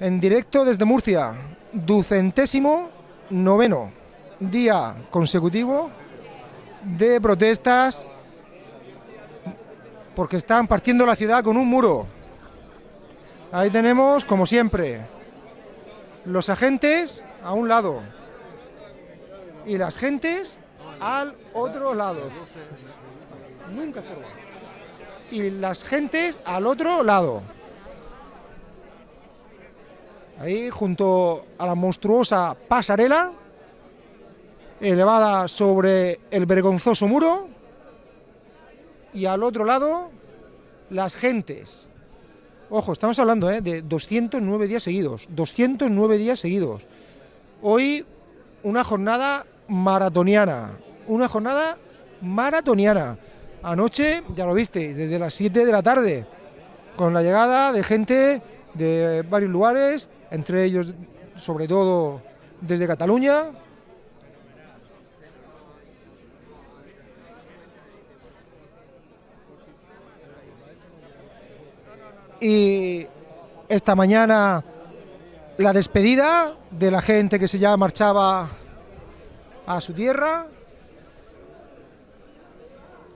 en directo desde Murcia, ducentésimo noveno día consecutivo de protestas porque están partiendo la ciudad con un muro. Ahí tenemos, como siempre, los agentes a un lado y las gentes al otro lado. Nunca Y las gentes al otro lado. Ahí junto a la monstruosa pasarela elevada sobre el vergonzoso muro y al otro lado las gentes. Ojo, estamos hablando ¿eh? de 209 días seguidos, 209 días seguidos. Hoy una jornada maratoniana, una jornada maratoniana. Anoche, ya lo viste, desde las 7 de la tarde, con la llegada de gente de varios lugares, entre ellos, sobre todo, desde Cataluña. Y esta mañana la despedida de la gente que se ya marchaba a su tierra.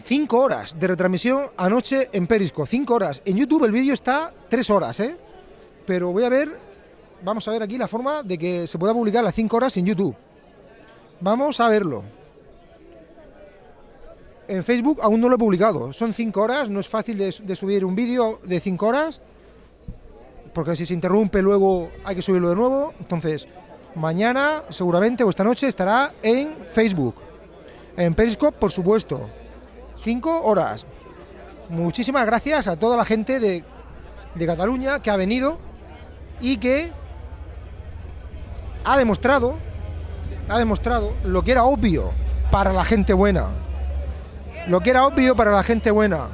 Cinco horas de retransmisión anoche en Perisco, cinco horas. En YouTube el vídeo está tres horas, ¿eh? Pero voy a ver, vamos a ver aquí la forma de que se pueda publicar las cinco horas en YouTube. Vamos a verlo. En Facebook aún no lo he publicado, son cinco horas, no es fácil de, subir un vídeo de cinco horas, porque si se interrumpe luego hay que subirlo de nuevo. Entonces, mañana seguramente o esta noche estará en Facebook. En Periscope, por supuesto. Cinco horas. Muchísimas gracias a toda la gente de, de Cataluña que ha venido y que ha demostrado, ha demostrado lo que era obvio para la gente buena. Lo que era obvio para la gente buena.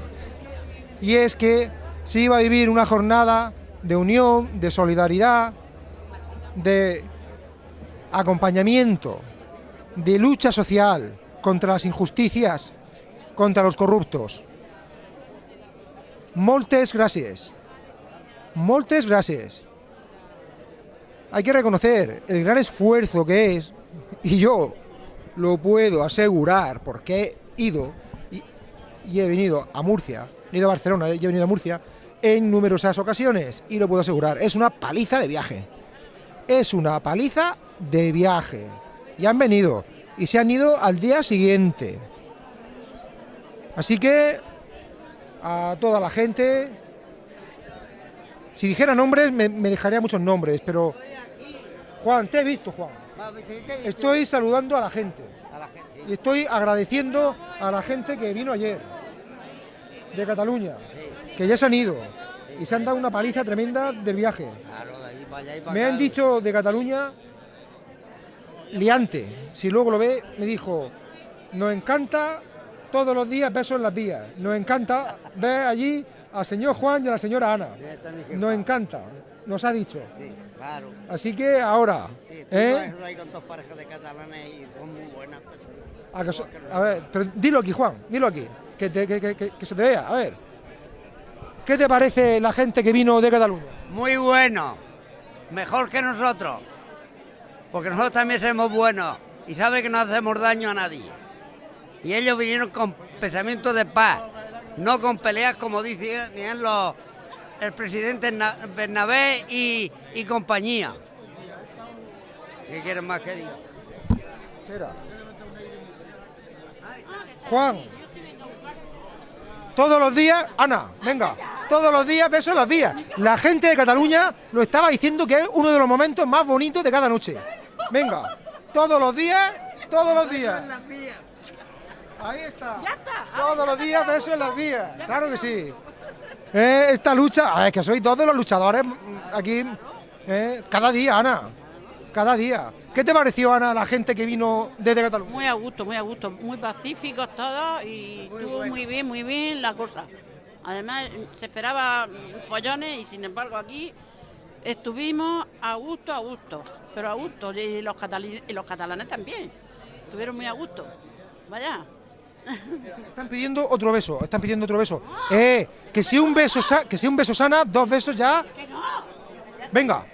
Y es que se iba a vivir una jornada de unión, de solidaridad, de acompañamiento, de lucha social contra las injusticias, contra los corruptos. Moltes gracias. Moltes gracias. Hay que reconocer el gran esfuerzo que es, y yo lo puedo asegurar porque he ido y, he venido a Murcia, he ido a Barcelona y he venido a Murcia en numerosas ocasiones y lo puedo asegurar, es una paliza de viaje. Es una paliza de viaje. Y han venido y se han ido al día siguiente. Así que a toda la gente, si dijera nombres me, me dejaría muchos nombres, pero Juan, te he visto Juan. Estoy saludando a la gente. Y estoy agradeciendo a la gente que vino ayer de Cataluña, que ya se han ido y se han dado una paliza tremenda del viaje. Me han dicho de Cataluña, liante, si luego lo ve, me dijo, nos encanta todos los días besos en las vías, nos encanta ver allí al señor Juan y a la señora Ana, nos encanta, nos ha dicho. Así que ahora, ¿eh? A, que so- a ver, pero dilo aquí, Juan, dilo aquí, que, te- que- que- que- que se te vea, a ver. ¿Qué te parece la gente que vino de Cataluña? Muy bueno, mejor que nosotros, porque nosotros también somos buenos y sabe que no hacemos daño a nadie. Y ellos vinieron con pensamiento de paz, no con peleas como dicen los, el presidente Na- Bernabé y, y compañía. ¿Qué quieren más que diga? Espera. Juan. Todos los días, Ana, venga, todos los días besos en las vías. La gente de Cataluña lo estaba diciendo que es uno de los momentos más bonitos de cada noche. Venga, todos los días, todos los días. Ahí está. Todos los días besos en las vías. Claro que sí. Eh, esta lucha, ah, es que sois todos los luchadores mm, aquí, eh, cada día, Ana. Cada día. ¿Qué te pareció, Ana, la gente que vino desde Cataluña? Muy a gusto, muy a gusto, muy pacíficos todos y estuvo muy bien, muy bien la cosa. Además, se esperaba follones y sin embargo aquí estuvimos a gusto, a gusto, pero a gusto. Y los, y los catalanes también, estuvieron muy a gusto. Vaya. Están pidiendo otro beso, están pidiendo otro beso. Eh, que si un beso, que si un beso sana, dos besos ya. Venga,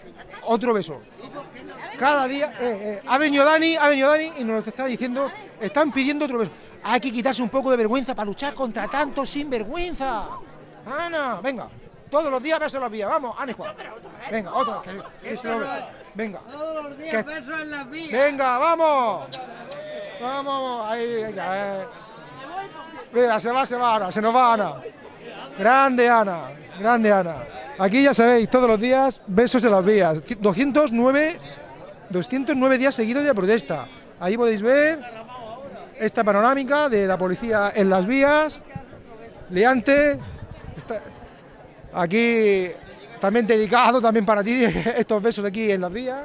otro beso. Cada día, eh, eh, ha venido Dani, ha venido Dani y nos está diciendo, están pidiendo otro beso. Hay que quitarse un poco de vergüenza para luchar contra tanto sinvergüenza. Ana, venga, todos los días besos en las vías, vamos, Ana Juan. Venga, otra, que, que se lo- venga. Todos los días besos en las vías. Venga, vamos. Vamos, ahí, venga. eh. Mira, se va, se va Ana, se nos va Ana. Grande Ana, grande Ana. Aquí ya sabéis, todos los días, besos en las vías. 209, 209 días seguidos de protesta. Ahí podéis ver esta panorámica de la policía en las vías. Leante. Aquí también dedicado también para ti estos besos aquí en las vías.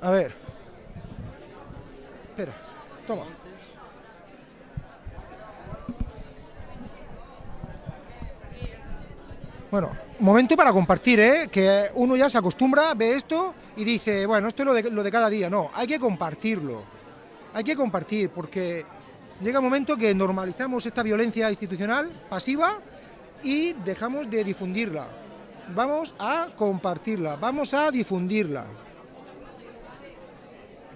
A ver. Espera. Toma. Bueno, momento para compartir, ¿eh? Que uno ya se acostumbra, ve esto y dice, bueno, esto es lo de, lo de cada día. No, hay que compartirlo. Hay que compartir porque llega un momento que normalizamos esta violencia institucional pasiva y dejamos de difundirla. Vamos a compartirla, vamos a difundirla.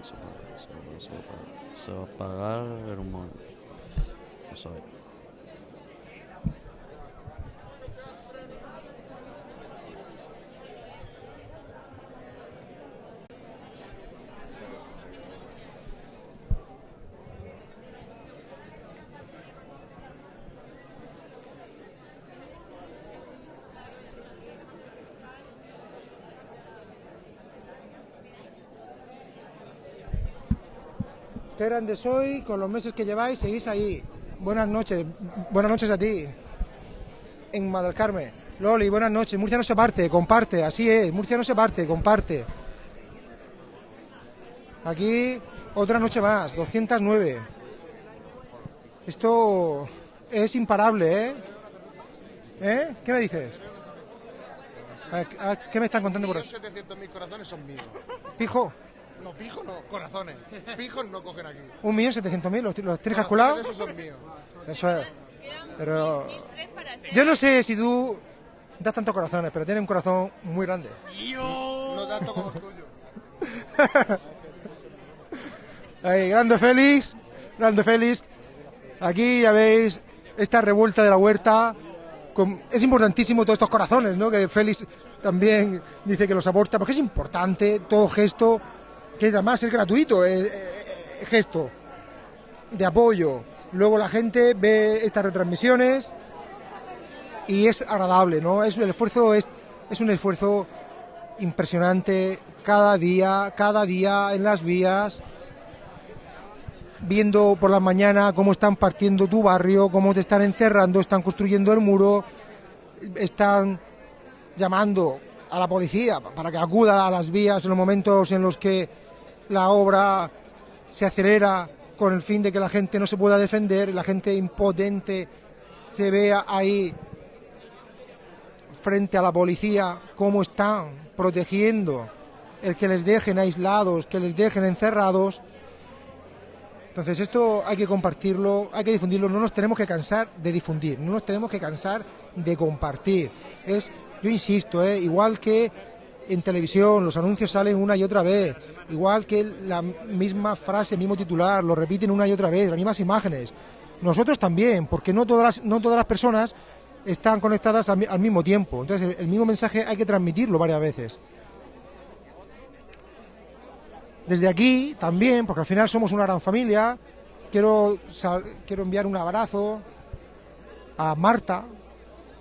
Se va a pagar, se va a pagar, se va a pagar. Se va a pagar en un momento. Vamos a ver. Qué grande soy, con los meses que lleváis, seguís ahí. Buenas noches, buenas noches a ti. En Carmen. Loli, buenas noches. Murcia no se parte, comparte, así es. Murcia no se parte, comparte. Aquí otra noche más, 209. Esto es imparable, ¿eh? ¿Eh? ¿Qué me dices? ¿A- a- ¿Qué me están contando por ahí? 700.000 corazones son míos. Pijo, No, pijos no, corazones. Pijos no cogen aquí. un millón setecientos mil, los, los tres calculados. Esos son míos. Eso es. Pero yo no sé si tú das tantos corazones, pero tienes un corazón muy grande. No tanto como el tuyo. Ahí, grande Félix, grande Félix. Aquí ya veis esta revuelta de la huerta. con- es importantísimo todos estos corazones, ¿no? Que Félix también dice que los aporta, porque es importante todo gesto, que además es gratuito, gesto de apoyo. Luego la gente ve estas retransmisiones y es agradable, ¿no? Es el esfuerzo es, es un esfuerzo impresionante cada día, cada día en las vías, viendo por la mañana cómo están partiendo tu barrio, cómo te están encerrando, están construyendo el muro, están llamando a la policía para que acuda a las vías en los momentos en los que la obra se acelera con el fin de que la gente no se pueda defender, la gente impotente se vea ahí frente a la policía cómo están protegiendo el que les dejen aislados, que les dejen encerrados. Entonces esto hay que compartirlo, hay que difundirlo, no nos tenemos que cansar de difundir, no nos tenemos que cansar de compartir. Es, yo insisto, ¿eh? igual que en televisión los anuncios salen una y otra vez, igual que la misma frase, el mismo titular, lo repiten una y otra vez, las mismas imágenes. Nosotros también, porque no todas las, no todas las personas están conectadas al, mi- al mismo tiempo. Entonces el, mismo mensaje hay que transmitirlo varias veces. Desde aquí también, porque al final somos una gran familia, quiero, quiero enviar un abrazo a Marta,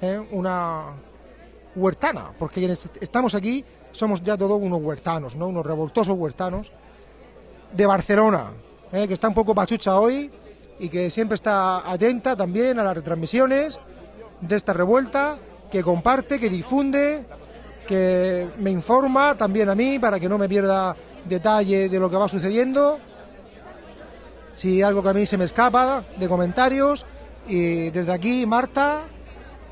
¿eh? una huertana, porque quienes estamos aquí somos ya todos unos huertanos, ¿no? unos revoltosos huertanos de Barcelona, ¿eh? que está un poco pachucha hoy y que siempre está atenta también a las retransmisiones de esta revuelta, que comparte, que difunde, que me informa también a mí para que no me pierda detalle de lo que va sucediendo. si algo que a mí se me escapa de comentarios. Y desde aquí, Marta,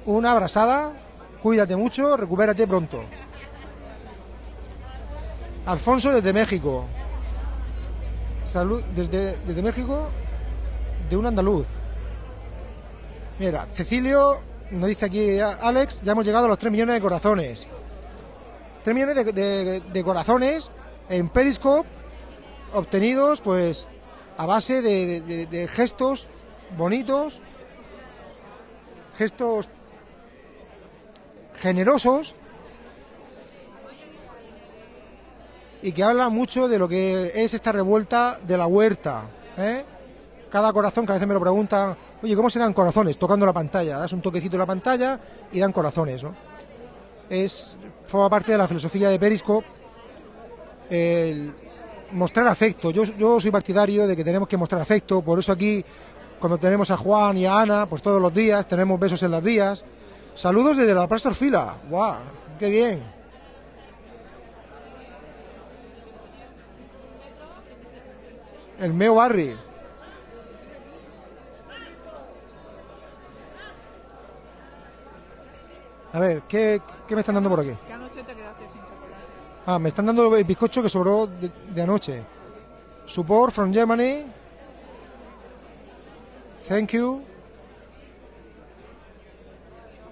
una abrazada, cuídate mucho, recupérate pronto. Alfonso desde México. Salud desde, desde México, de un andaluz. Mira, Cecilio, nos dice aquí Alex, ya hemos llegado a los 3 millones de corazones. 3 millones de, corazones en Periscope obtenidos pues a base de gestos bonitos, gestos generosos y que habla mucho de lo que es esta revuelta de la huerta. ¿eh? Cada corazón, que a veces me lo preguntan, oye, ¿cómo se dan corazones? Tocando la pantalla, das un toquecito en la pantalla y dan corazones, ¿no? Es, forma parte de la filosofía de Periscope el mostrar afecto. Yo soy partidario de que tenemos que mostrar afecto, por eso aquí, cuando tenemos a Juan y a Ana, pues todos los días tenemos besos en las vías. Saludos desde la Plaza Orfila. ¡Guau! ¡Qué bien! El Meo Barri. A ver, ¿qué, qué me están dando por aquí? Que anoche te quedaste sin chocolate. Ah, me están dando el bizcocho que sobró de, de anoche. Support from Germany. Thank you.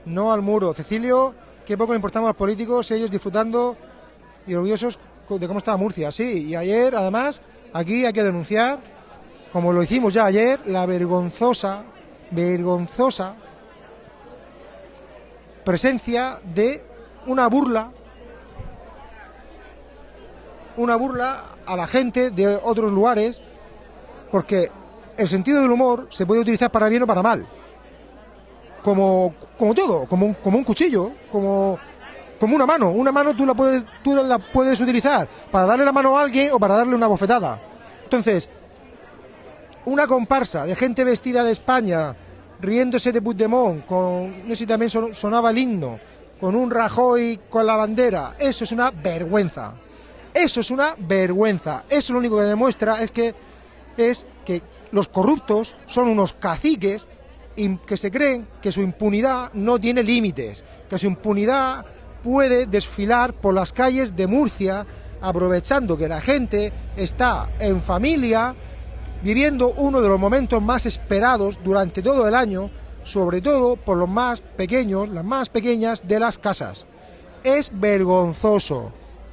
No al muro. Cecilio, qué poco le importamos a los políticos, ellos disfrutando y orgullosos de cómo estaba Murcia. Sí, y ayer, además, aquí hay que denunciar, como lo hicimos ya ayer, la vergonzosa, vergonzosa presencia de una burla una burla a la gente de otros lugares, porque el sentido del humor se puede utilizar para bien o para mal. Como, como todo, como un, como un cuchillo, como, como una mano. Una mano tú la, puedes, tú la puedes utilizar para darle la mano a alguien o para darle una bofetada. Entonces, una comparsa de gente vestida de España, riéndose de Puigdemont, con, no sé si también son- sonaba el himno, con un Rajoy con la bandera, eso es una vergüenza. Eso es una vergüenza. Eso lo único que demuestra es que es que los corruptos son unos caciques que se creen que su impunidad no tiene límites, que su impunidad puede desfilar por las calles de Murcia aprovechando que la gente está en familia viviendo uno de los momentos más esperados durante todo el año, sobre todo por los más pequeños, las más pequeñas de las casas. Es vergonzoso,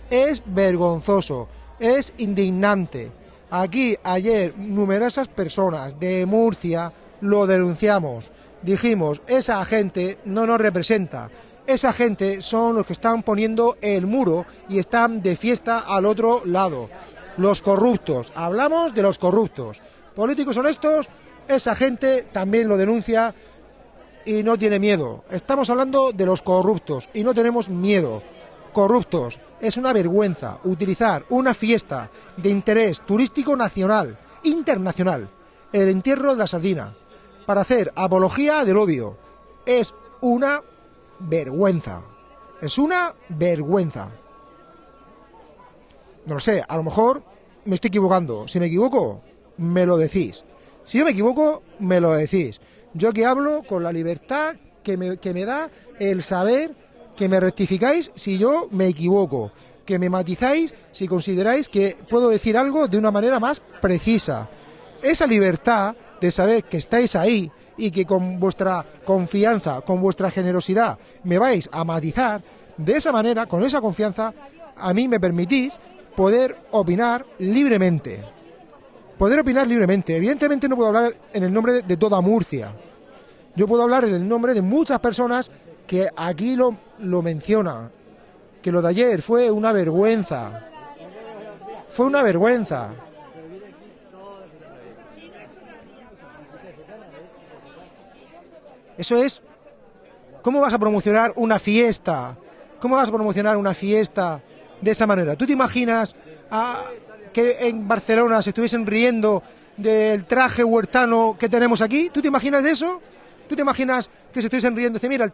es vergonzoso, es indignante. Aquí ayer numerosas personas de Murcia lo denunciamos. Dijimos, esa gente no nos representa. Esa gente son los que están poniendo el muro y están de fiesta al otro lado. Los corruptos. Hablamos de los corruptos. Políticos honestos, esa gente también lo denuncia y no tiene miedo. Estamos hablando de los corruptos y no tenemos miedo. Corruptos. Es una vergüenza utilizar una fiesta de interés turístico nacional, internacional, el entierro de la sardina, para hacer apología del odio. Es una vergüenza. Es una vergüenza. No lo sé, a lo mejor me estoy equivocando. Si me equivoco, me lo decís. Si yo me equivoco, me lo decís. Yo aquí hablo con la libertad que me, que me da el saber que me rectificáis si yo me equivoco, que me matizáis si consideráis que puedo decir algo de una manera más precisa. Esa libertad de saber que estáis ahí y que con vuestra confianza, con vuestra generosidad, me vais a matizar, de esa manera, con esa confianza, a mí me permitís poder opinar libremente. Poder opinar libremente. Evidentemente no puedo hablar en el nombre de, toda Murcia. Yo puedo hablar en el nombre de muchas personas que aquí lo, lo mencionan. Que lo de ayer fue una vergüenza. Fue una vergüenza. Eso es. ¿Cómo vas a promocionar una fiesta? ¿Cómo vas a promocionar una fiesta de esa manera? ¿Tú te imaginas que en Barcelona se estuviesen riendo del traje huertano que tenemos aquí? ¿Tú te imaginas de eso? ¿Tú te imaginas que se estuviesen riendo? Dice, mira,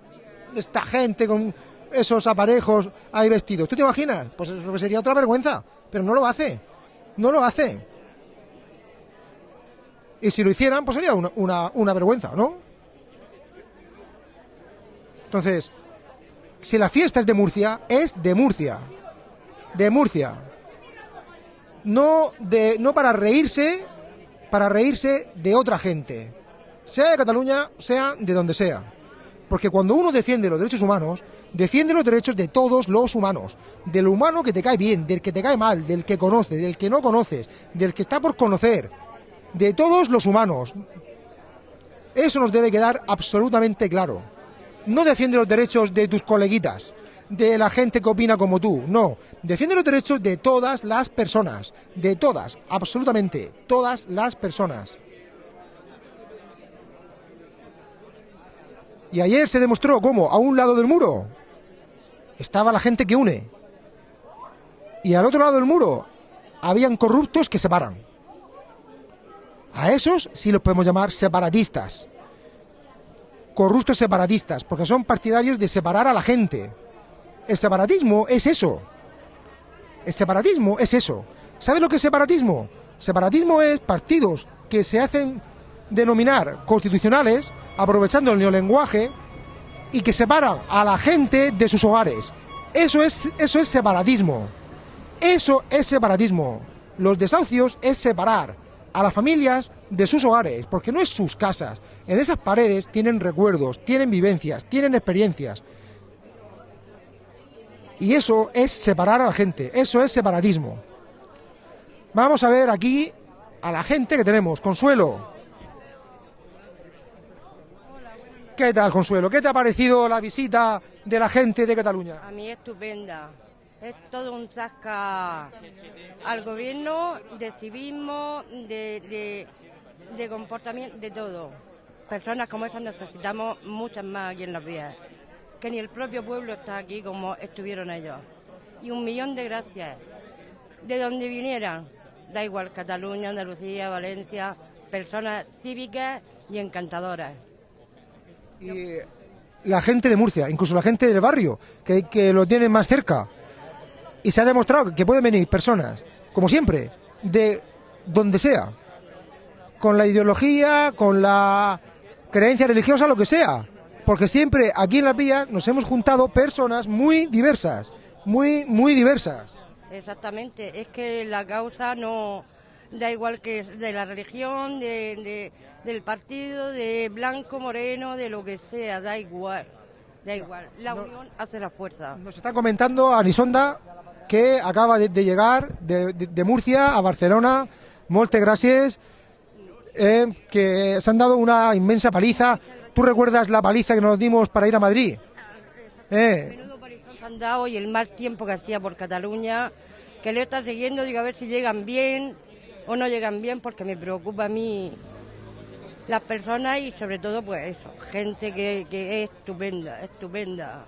esta gente con esos aparejos ahí vestidos. ¿Tú te imaginas? Pues eso sería otra vergüenza. Pero no lo hace. No lo hace. Y si lo hicieran, pues sería una, una, una vergüenza, ¿no? Entonces, si la fiesta es de Murcia, es de Murcia. De Murcia. No, de, no para reírse, para reírse de otra gente. Sea de Cataluña, sea de donde sea. Porque cuando uno defiende los derechos humanos, defiende los derechos de todos los humanos. Del humano que te cae bien, del que te cae mal, del que conoce, del que no conoces, del que está por conocer. De todos los humanos. Eso nos debe quedar absolutamente claro. No defiende los derechos de tus coleguitas, de la gente que opina como tú, no. Defiende los derechos de todas las personas, de todas, absolutamente, todas las personas. Y ayer se demostró cómo a un lado del muro estaba la gente que une. Y al otro lado del muro habían corruptos que separan. A esos sí los podemos llamar separatistas. Corruptos separatistas, porque son partidarios de separar a la gente. El separatismo es eso. El separatismo es eso. ¿Sabes lo que es separatismo? Separatismo es partidos que se hacen denominar constitucionales, aprovechando el neolenguaje, y que separan a la gente de sus hogares. Eso es, eso es separatismo. Eso es separatismo. Los desahucios es separar a las familias de sus hogares, porque no es sus casas. En esas paredes tienen recuerdos, tienen vivencias, tienen experiencias. Y eso es separar a la gente, eso es separatismo. Vamos a ver aquí a la gente que tenemos. Consuelo. ¿Qué tal, Consuelo? ¿Qué te ha parecido la visita de la gente de Cataluña? A mí estupenda. Es todo un zasca al gobierno de civismo, de, de, comportamiento, de todo. Personas como esas necesitamos muchas más aquí en las vías. Que ni el propio pueblo está aquí como estuvieron ellos. Y un millón de gracias. De donde vinieran, da igual, Cataluña, Andalucía, Valencia, personas cívicas y encantadoras. Y la gente de Murcia, incluso la gente del barrio, que, que lo tienen más cerca. Y se ha demostrado que pueden venir personas, como siempre, de donde sea, con la ideología, con la creencia religiosa, lo que sea. Porque siempre aquí en las vías nos hemos juntado personas muy diversas, muy, muy diversas. Exactamente, es que la causa no da igual que de la religión, de, de- del partido, de blanco, moreno, de lo que sea, da igual, da igual. La unión hace la fuerza. Nos está comentando Anisonda que acaba de, de llegar de, de- de Murcia a Barcelona. Molte gracias. eh, que se han dado una inmensa paliza. ¿Tú recuerdas la paliza que nos dimos para ir a Madrid? Eh, que han dado y el mal tiempo que hacía por Cataluña, que le está siguiendo, digo a ver si llegan bien o no llegan bien, porque me preocupa a mí las personas y sobre todo pues eso, gente que, que es estupenda, estupenda,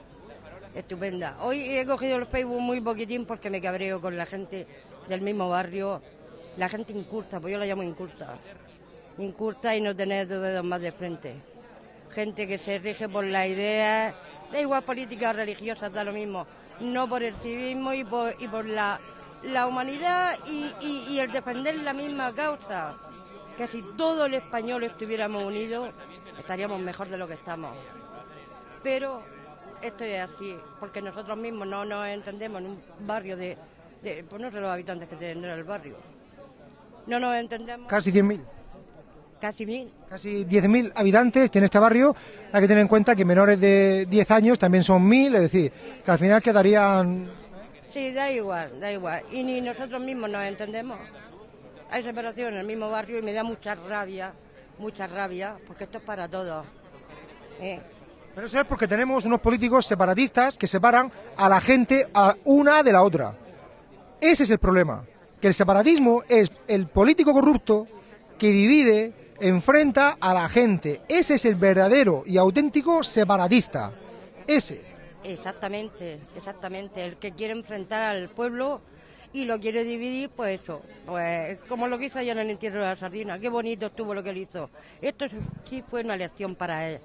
estupenda. Hoy he cogido el Facebook muy poquitín porque me cabreo con la gente del mismo barrio, la gente inculta, pues yo la llamo inculta, inculta y no tener dos dedos más de frente gente que se rige por las ideas, da igual políticas o religiosas, da lo mismo, no por el civismo y por, y por la, la humanidad y, y- y el defender la misma causa. Que si todo el español estuviéramos unidos, estaríamos mejor de lo que estamos. Pero esto es así, porque nosotros mismos no nos entendemos en un barrio de, de pues no sé los habitantes que tendrá el barrio. No nos entendemos casi 10.000. casi mil. Casi 10.000 habitantes tiene este barrio. Hay que tener en cuenta que menores de 10 años también son 1.000, es decir, que al final quedarían Sí, da igual, da igual. Y ni nosotros mismos nos entendemos. Hay separación en el mismo barrio y me da mucha rabia, mucha rabia, porque esto es para todos. ¿eh? Pero eso es porque tenemos unos políticos separatistas que separan a la gente a una de la otra. Ese es el problema. Que el separatismo es el político corrupto que divide, enfrenta a la gente. Ese es el verdadero y auténtico separatista. Ese. Exactamente, exactamente. El que quiere enfrentar al pueblo y lo quiere dividir, pues eso. Pues como lo que hizo allá en el entierro de la sardina. Qué bonito estuvo lo que él hizo. Esto sí fue una lección para él.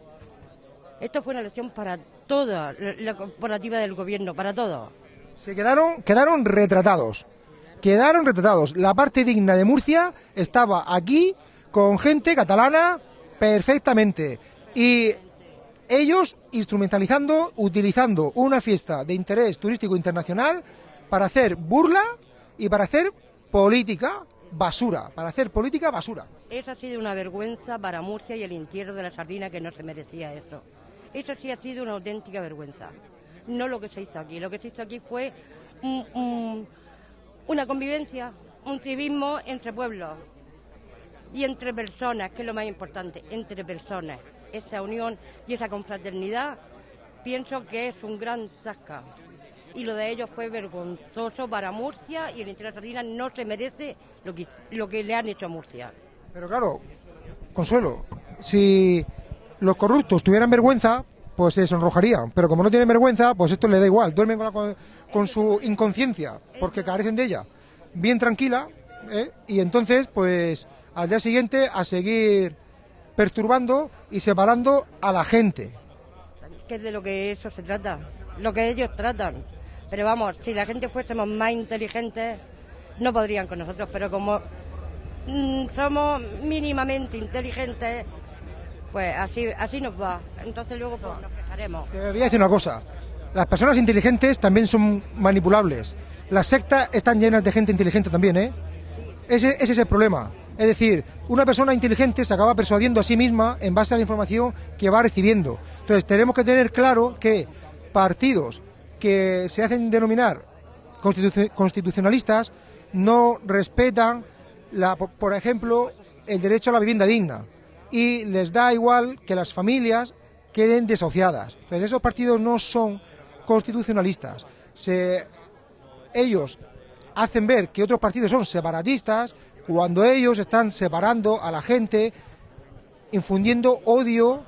Esto fue una lección para toda la, corporativa del gobierno, para todos. Se quedaron, quedaron retratados. Quedaron retratados. La parte digna de Murcia estaba aquí con gente catalana perfectamente. Y ellos instrumentalizando, utilizando una fiesta de interés turístico internacional para hacer burla y para hacer política basura, para hacer política basura. Eso ha sido una vergüenza para Murcia y el entierro de la sardina que no se merecía eso. Eso sí ha sido una auténtica vergüenza. No lo que se hizo aquí. Lo que se hizo aquí fue un- un- una convivencia, un civismo entre pueblos y entre personas, que es lo más importante, entre personas. Esa unión y esa confraternidad pienso que es un gran zasca. Y lo de ellos fue vergonzoso para Murcia y el entierro de sardina no se merece lo que, lo que le han hecho a Murcia. Pero claro, Consuelo, si los corruptos tuvieran vergüenza, pues se sonrojarían. Pero como no tienen vergüenza, pues esto les da igual. Duermen con, la con- su inconsciencia, porque carecen de ella. Bien tranquila, ¿eh? y entonces, pues al día siguiente a seguir perturbando y separando a la gente. que es de lo que eso se trata, lo que ellos tratan. Pero vamos, si la gente fuésemos más inteligentes, no podrían con nosotros, pero como mm, somos mínimamente inteligentes, pues así, así nos va. Entonces luego pues, nos fijaremos. Te voy a decir una cosa. Las personas inteligentes también son manipulables. Las sectas están llenas de gente inteligente también, ¿eh? Ese, es el problema. Es decir, una persona inteligente se acaba persuadiendo a sí misma en base a la información que va recibiendo. Entonces, tenemos que tener claro que partidos que se hacen denominar constitu- constitucionalistas no respetan, la, por ejemplo, el derecho a la vivienda digna y les da igual que las familias queden desahuciadas. Entonces, esos partidos no son constitucionalistas. Ellos hacen ver que otros partidos son separatistas cuando ellos están separando a la gente, infundiendo odio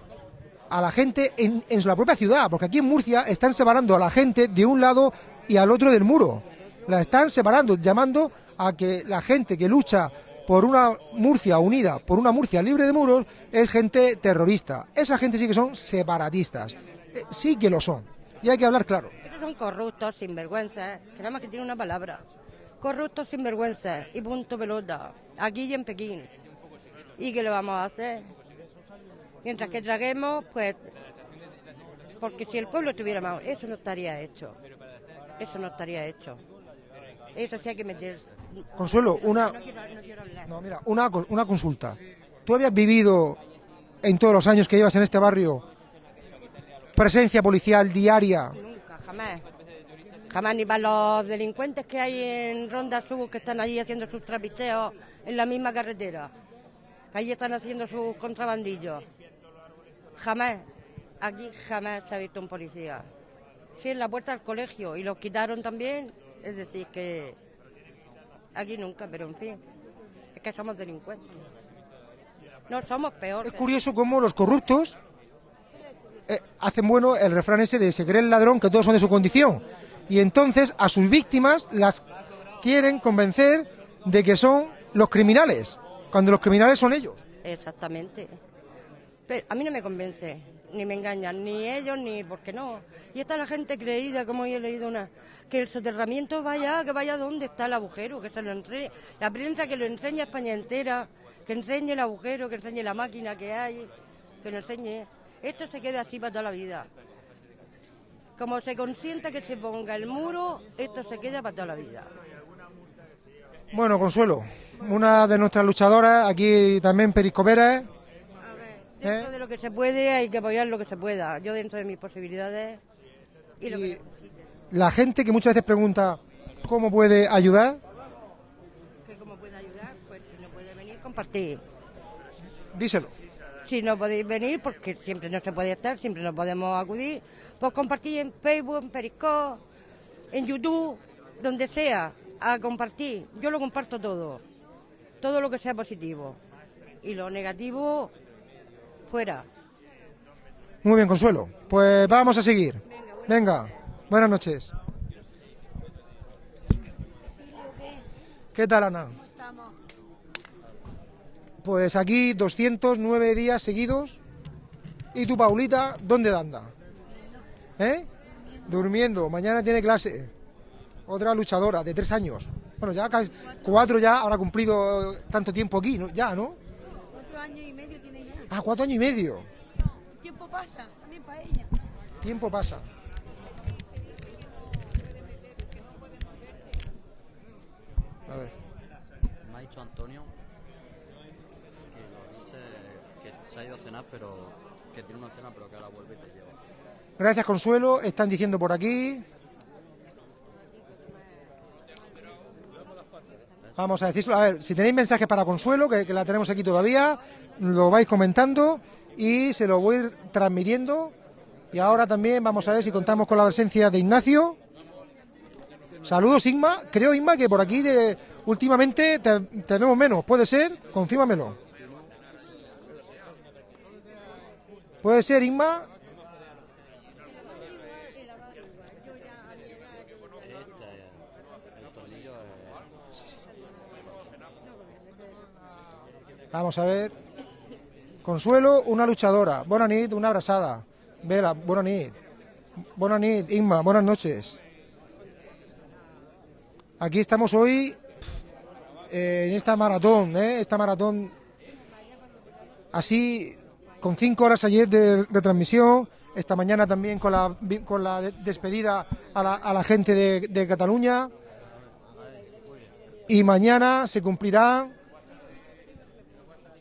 a la gente en, en la propia ciudad, porque aquí en Murcia están separando a la gente de un lado y al otro del muro. La están separando, llamando a que la gente que lucha por una Murcia unida, por una Murcia libre de muros, es gente terrorista. Esa gente sí que son separatistas. Eh, sí que lo son. Y hay que hablar claro. Pero son corruptos, sinvergüenzas, que nada más que tiene una palabra. Corruptos, sinvergüenzas, y punto pelota. Aquí y en Pekín. ¿Y qué le vamos a hacer? Mientras que traguemos, pues... Porque si el pueblo tuviera más... Eso no estaría hecho. Eso no estaría hecho. Eso sí hay que meter... Consuelo, una, No mira, una, una consulta. ¿Tú habías vivido en todos los años que llevas en este barrio presencia policial diaria? Nunca, jamás. Jamás ni para los delincuentes que hay en Ronda Sur que están allí haciendo sus trapicheos en la misma carretera. Que allí están haciendo sus contrabandillos. Jamás. Aquí jamás se ha visto un policía. Sí, en la puerta del colegio y los quitaron también. Es decir, que aquí nunca, pero en fin. Es que somos delincuentes. No somos peores. Es curioso cómo los corruptos eh, hacen bueno el refrán ese de se cree el ladrón que todos son de su condición. Y entonces a sus víctimas las quieren convencer de que son los criminales, cuando los criminales son ellos. Exactamente. Pero a mí no me convence, ni me engañan, ni ellos, ni porque no. Y está la gente creída, como yo he leído una, que el soterramiento vaya, que vaya donde está el agujero, que se lo enseñe, la prensa que lo enseñe a España entera, que enseñe el agujero, que enseñe la máquina que hay, que lo enseñe. Esto se queda así para toda la vida. Como se consienta que se ponga el muro, esto se queda para toda la vida. Bueno, Consuelo, una de nuestras luchadoras, aquí también periscopera, ¿eh? Dentro de lo que se puede hay que apoyar lo que se pueda. Yo dentro de mis posibilidades y lo que necesite. la gente que muchas veces pregunta cómo puede ayudar, que cómo puede ayudar, pues si no puede venir, compartir. díselo. Si no podéis venir, porque siempre no se puede estar, siempre no podemos acudir, pues compartir en Facebook, en Periscope, en YouTube, donde sea, a compartir. Yo lo comparto todo, todo lo que sea positivo. Y lo negativo, fuera. Muy bien, Consuelo. Pues vamos a seguir. Venga, buenas noches. ¿Qué tal, Ana? Pues aquí 209 días seguidos. ¿Y tu Paulita, dónde anda? ¿Eh? Durmiendo. Mañana tiene clase. Otra luchadora de tres años. Bueno, ya casi cuatro ya habrá cumplido tanto tiempo aquí, ¿no? Ya, ¿no? Cuatro años y medio. Ah, cuatro años y medio. Tiempo pasa, también para ella. Tiempo pasa. A ver. Me ha dicho Antonio que lo dice que se ha ido a cenar, pero que tiene una cena, pero que ahora vuelve y te lleva. Gracias, Consuelo. Están diciendo por aquí. Vamos a decirlo. A ver, si tenéis mensajes para Consuelo, que, la tenemos aquí todavía, lo vais comentando y se lo voy transmitiendo. Y ahora también vamos a ver si contamos con la presencia de Ignacio. Saludos, Inma. Creo, Inma, que por aquí de, últimamente te, te menos. ¿Puede ser? Confírmamelo. ¿Puede ser, Inma? Este, el tornillo es... Vamos a ver. Consuelo, una luchadora. Buenas nit, una abrazada. Vera, buenas nit. Buenas nit, Inma, buenas noches. Aquí estamos hoy en esta maratón, ¿eh? esta maratón así con cinco horas ayer de, de transmisión, esta mañana también con la, con la de- despedida a la, a la gente de, de Cataluña y mañana se cumplirán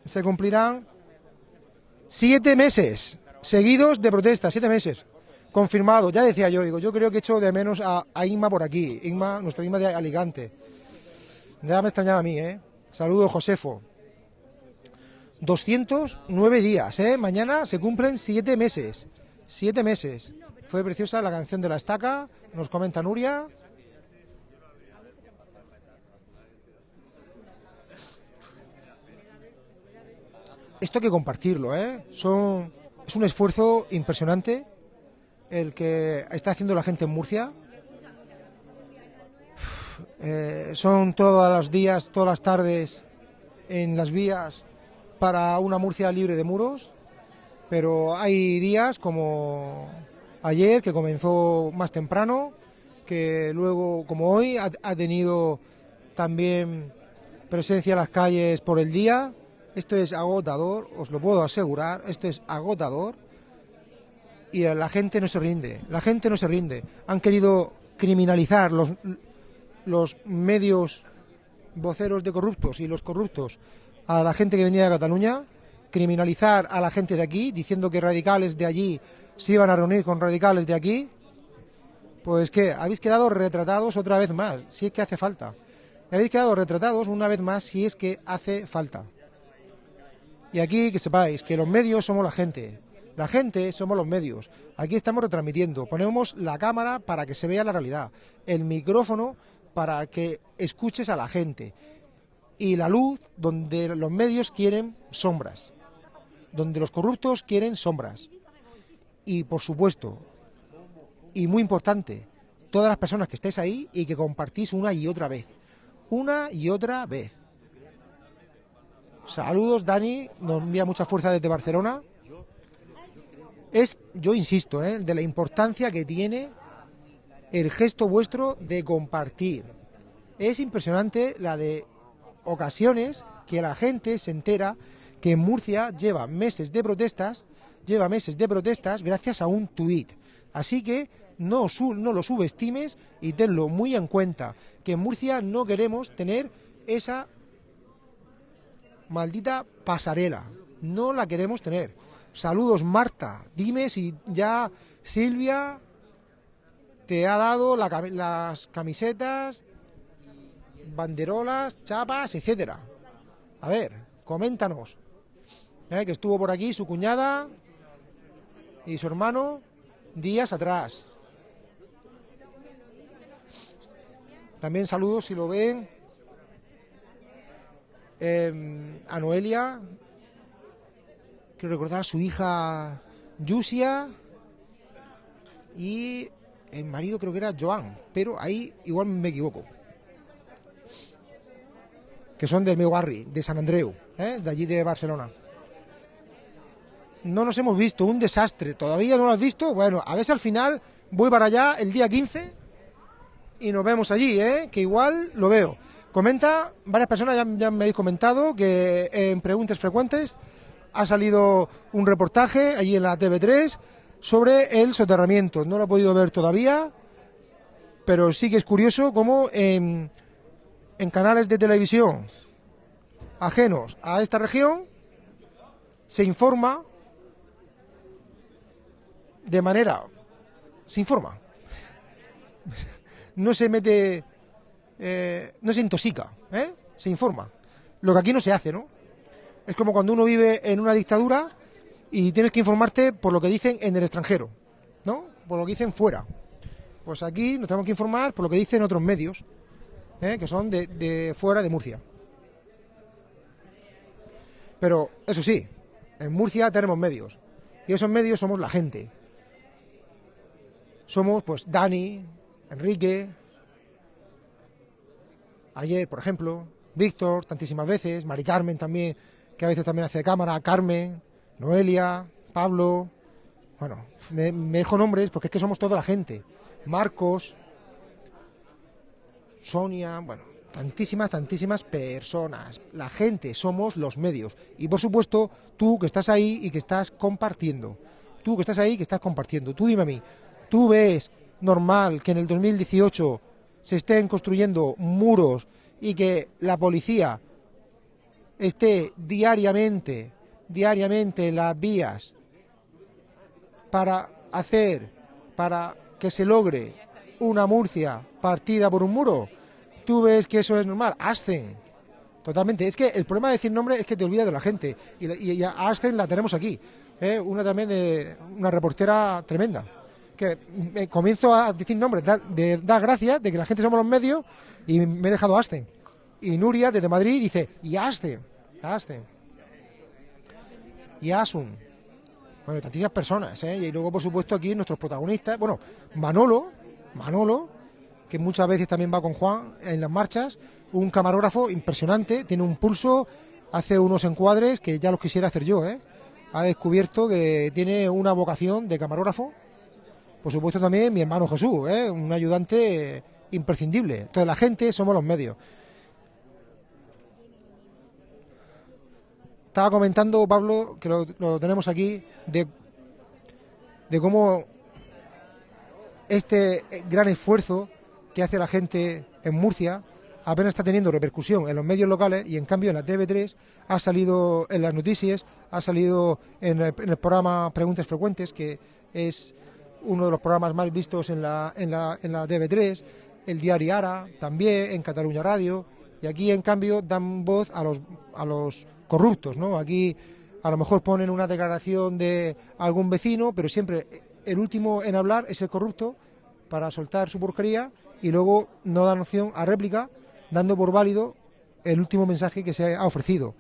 se cumplirán siete meses seguidos de protesta, siete meses. Confirmado, ya decía yo, digo, yo creo que echo de menos a, Inma por aquí, Inma, nuestra Inma de Alicante. Ya me extrañaba a mí, ¿eh? Saludos, Josefo. 209 días, ¿eh? Mañana se cumplen siete meses. Siete meses. Fue preciosa la canción de la estaca, nos comenta Nuria. Esto hay que compartirlo, ¿eh? Es un esfuerzo impresionante el que está haciendo la gente en Murcia. Eh, son todos los días, todas las tardes en las vías para una Murcia libre de muros, pero hay días como ayer que comenzó más temprano, que luego como hoy ha, ha tenido también presencia en las calles por el día. Esto es agotador, os lo puedo asegurar, esto es agotador y la gente no se rinde, la gente no se rinde. Han querido criminalizar los, los medios voceros de corruptos y los corruptos a la gente que venía de Cataluña, criminalizar a la gente de aquí, diciendo que radicales de allí se iban a reunir con radicales de aquí, pues que habéis quedado retratados otra vez más, si es que hace falta. Habéis quedado retratados una vez más si es que hace falta. Y aquí que sepáis que los medios somos la gente, la gente somos los medios. Aquí estamos retransmitiendo, ponemos la cámara para que se vea la realidad, el micrófono para que escuches a la gente y la luz donde los medios quieren sombras, donde los corruptos quieren sombras. Y por supuesto, y muy importante, todas las personas que estéis ahí y que compartís una y otra vez, una y otra vez. Saludos, Dani, nos envía mucha fuerza desde Barcelona. Es, yo insisto, ¿eh? de la importancia que tiene el gesto vuestro de compartir. Es impresionante la de ocasiones que la gente se entera que en Murcia lleva meses de protestas, lleva meses de protestas gracias a un tuit. Así que no, no lo subestimes y tenlo muy en cuenta, que en Murcia no queremos tener esa maldita pasarela. No la queremos tener. Saludos, Marta. Dime si ya Silvia te ha dado las camisetas, banderolas, chapas, etcétera. A ver, coméntanos. Eh, que estuvo por aquí su cuñada y su hermano días atrás. También saludos si lo ven eh, a Noelia, quiero recordar a su hija Yusia y el marido creo que era Joan, pero ahí igual me equivoco. Que son del meu barri, de San Andreu, ¿eh? de allí de Barcelona. No nos hemos visto, un desastre. ¿Todavía no lo has visto? Bueno, a ver si al final voy para allá el día 15 y nos vemos allí, ¿eh? que igual lo veo. Comenta, varias personas ya, me habéis comentado que en preguntas frecuentes ha salido un reportaje allí en la TV3 sobre el soterramiento. No lo he podido ver todavía, pero sí que es curioso cómo en, en canales de televisión ajenos a esta región se informa de manera se informa no se mete eh, no se intoxica ¿eh? se informa. Lo que aquí no se hace no es como cuando uno vive en una dictadura y tienes que informarte por lo que dicen en el extranjero no por lo que dicen fuera. Pues aquí nos tenemos que informar por lo que dicen otros medios ¿eh? que son de, de fuera de Murcia. Pero eso sí en Murcia tenemos medios. Y esos medios somos la gente. Somos pues Dani, Enrique, ayer por ejemplo, Víctor tantísimas veces, Mari Carmen también, que a veces también hace de cámara, Carmen, Noelia, Pablo, bueno, me, me dejo nombres porque es que somos toda la gente, Marcos, Sonia, bueno, tantísimas, tantísimas personas. La gente somos los medios. Y por supuesto, tú que estás ahí y que estás compartiendo. Tú que estás ahí y que estás compartiendo. Tú dime a mí, ¿tú ves normal que en el 2018 se estén construyendo muros y que la policía esté diariamente, diariamente en las vías para hacer, para que se logre una Murcia partida por un muro? ¿Tú ves que eso es normal? Ascen. Totalmente. Es que el problema de decir nombre es que te olvidas de la gente. Y, y a Ascen la tenemos aquí. ¿eh? Una también de una reportera tremenda. Que comienzo a decir nombres, da- gracias de que la gente somos los medios y me he dejado Ascen. Y Nuria desde Madrid dice, y Ascen, Ascen. Y Asun. Bueno, tantísimas personas, ¿eh? Y luego, por supuesto, aquí nuestros protagonistas. Bueno, Manolo, Manolo, que muchas veces también va con Juan en las marchas, un camarógrafo impresionante, tiene un pulso, hace unos encuadres que ya los quisiera hacer yo, ¿eh? Ha descubierto que tiene una vocación de camarógrafo. Por supuesto también mi hermano Jesús, ¿eh? un ayudante imprescindible. Entonces la gente somos los medios. Estaba comentando Pablo, que lo, tenemos aquí, de, de cómo este gran esfuerzo que hace la gente en Murcia apenas está teniendo repercusión en los medios locales y en cambio en la TV3 ha salido en las noticias, ha salido en el programa Preguntas Frecuentes, que es uno de los programas más vistos en la, en la, en la TV3, el diario Ara también, en Cataluña Radio, y aquí en cambio dan voz a los, a los corruptos, ¿no? Aquí a lo mejor ponen una declaración de algún vecino, pero siempre el último en hablar es el corrupto para soltar su porquería y luego no dan opción a réplica, dando por válido el último mensaje que se ha ofrecido.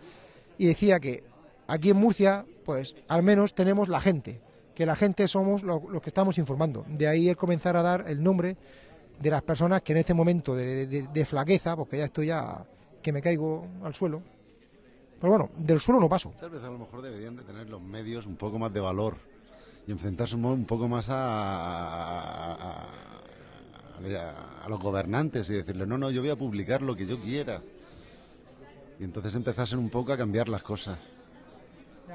Y decía que aquí en Murcia, pues al menos tenemos la gente, que la gente somos lo- los que estamos informando. De ahí el comenzar a dar el nombre de las personas que en este momento de, flaqueza, porque ya estoy ya que me caigo al suelo, pero bueno, del suelo no paso. Tal vez a lo mejor deberían de tener los medios un poco más de valor y enfrentarse un, poco más a- a los gobernantes y decirles, no, no, yo voy a publicar lo que yo quiera. Y entonces empezasen un poco a cambiar las cosas.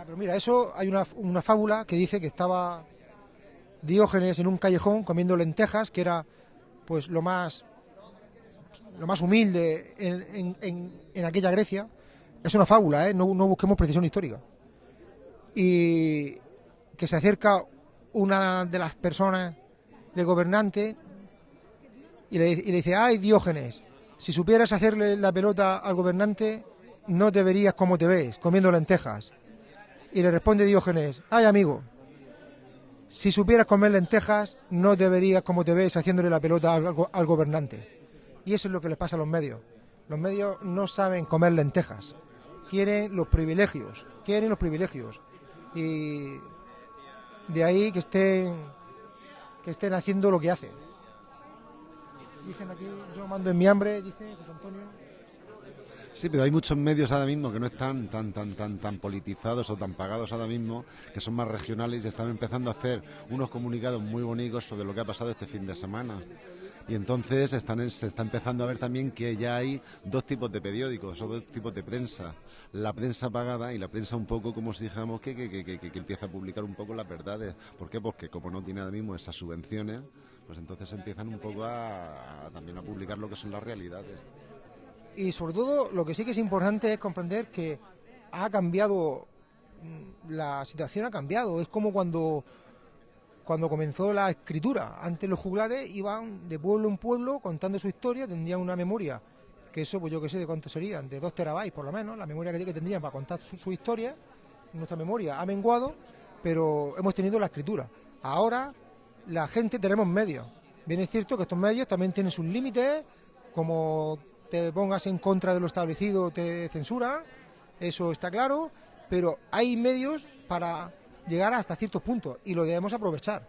Pero mira, eso hay una, una fábula que dice que estaba Diógenes en un callejón comiendo lentejas, que era pues lo más lo más humilde en, en- en- aquella Grecia. Es una fábula, ¿eh? no, no busquemos precisión histórica. Y que se acerca una de las personas de gobernante y le, y le dice, ay Diógenes, si supieras hacerle la pelota al gobernante, no te verías como te ves, comiendo lentejas. Y le responde Diógenes, ay amigo, si supieras comer lentejas, no te verías como te ves haciéndole la pelota al, al gobernante. Y eso es lo que les pasa a los medios. Los medios no saben comer lentejas. Quieren los privilegios. Quieren los privilegios. Y de ahí que estén, que estén haciendo lo que hacen. Dicen aquí, yo mando en mi hambre, dice José Antonio. Sí, pero hay muchos medios ahora mismo que no están tan tan tan tan politizados o tan pagados ahora mismo, que son más regionales y están empezando a hacer unos comunicados muy bonitos sobre lo que ha pasado este fin de semana. Y entonces están, se está empezando a ver también que ya hay dos tipos de periódicos o dos tipos de prensa. La prensa pagada y la prensa un poco, como si dijéramos, que, que, que, que, empieza a publicar un poco las verdades. ¿Por qué? Porque como no tiene ahora mismo esas subvenciones, pues entonces empiezan un poco a también a publicar lo que son las realidades. Y sobre todo, lo que sí que es importante es comprender que ha cambiado, mm, la situación ha cambiado. Es como cuando, cuando comenzó la escritura. Antes los juglares iban de pueblo en pueblo contando su historia, tendrían una memoria, que eso, pues yo que sé de cuánto serían, de dos terabytes por lo menos, la memoria que tendrían para contar su, su historia. Nuestra memoria ha menguado, pero hemos tenido la escritura. Ahora, la gente tenemos medios. Bien es cierto que estos medios también tienen sus límites, como te pongas en contra de lo establecido te censura, eso está claro, pero hay medios para llegar hasta ciertos puntos y lo debemos aprovechar,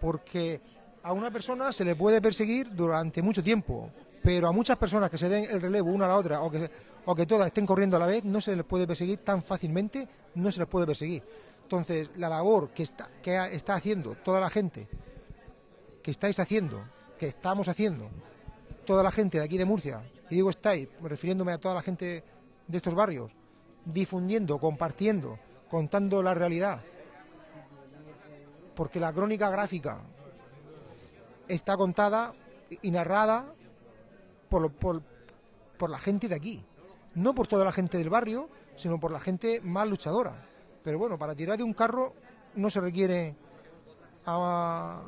porque a una persona se le puede perseguir durante mucho tiempo, pero a muchas personas que se den el relevo una a la otra o que, o que todas estén corriendo a la vez, no se les puede perseguir tan fácilmente, no se les puede perseguir. Entonces, la labor que está, que está haciendo toda la gente, que estáis haciendo, que estamos haciendo, toda la gente de aquí de Murcia, y digo estáis, refiriéndome a toda la gente de estos barrios, difundiendo, compartiendo, contando la realidad. Porque la crónica gráfica está contada y narrada por, la gente de aquí. No por toda la gente del barrio, sino por la gente más luchadora. Pero bueno, para tirar de un carro no se requiere a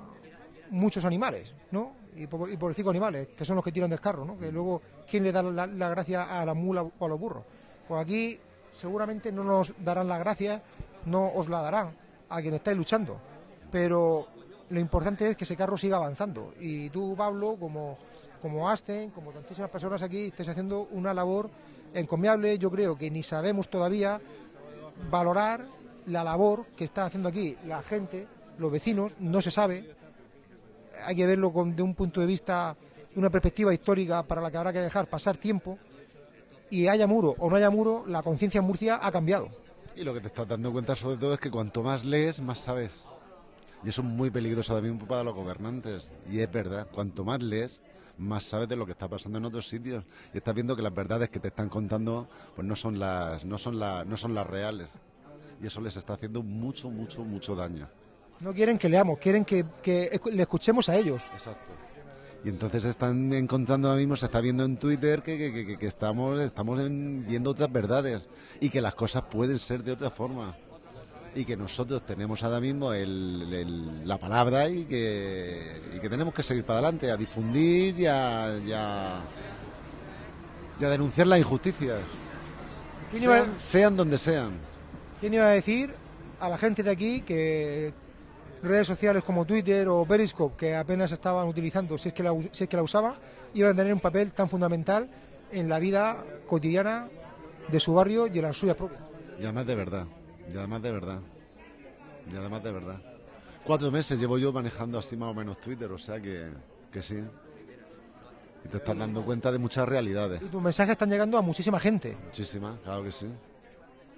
muchos animales, ¿no? Y por, y por cinco animales, que son los que tiran del carro, ¿no? Que luego, ¿quién le da la, gracia a la mula o a los burros? Pues aquí seguramente no nos darán la gracia, no os la darán a quien estáis luchando. Pero lo importante es que ese carro siga avanzando. Y tú, Pablo, como, como Asten, como tantísimas personas aquí, estáis haciendo una labor encomiable. Yo creo que ni sabemos todavía valorar la labor que está haciendo aquí la gente, los vecinos, no se sabe. Hay que verlo con, de un punto de vista, una perspectiva histórica para la que habrá que dejar pasar tiempo. Y haya muro o no haya muro, la conciencia en Murcia ha cambiado. Y lo que te estás dando cuenta sobre todo es que cuanto más lees, más sabes. Y eso es muy peligroso también para los gobernantes. Y es verdad, cuanto más lees, más sabes de lo que está pasando en otros sitios. Y estás viendo que las verdades que te están contando pues no son las, no son las, no son las reales. Y eso les está haciendo mucho, mucho, mucho daño. No quieren que leamos, quieren que, que le escuchemos a ellos. Exacto. Y entonces están encontrando ahora mismo, se está viendo en Twitter que, que- que- que estamos, estamos en- viendo otras verdades y que las cosas pueden ser de otra forma. Y que nosotros tenemos ahora mismo el- el- la palabra y que, y que tenemos que seguir para adelante, a difundir y a, y a- y a denunciar las injusticias. ¿Quién iba, Sean, sean donde sean. quién iba a decir a la gente de aquí que redes sociales como Twitter o Periscope, que apenas estaban utilizando, si es que la, si es que la usaban, iban a tener un papel tan fundamental en la vida cotidiana de su barrio y en las suyas propias? Y además de verdad. Y además de verdad. Y además de verdad. Cuatro meses llevo yo manejando así más o menos Twitter, o sea que, que sí. Y te estás dando cuenta de muchas realidades. Y tus mensajes están llegando a muchísima gente. Muchísimas, claro que sí.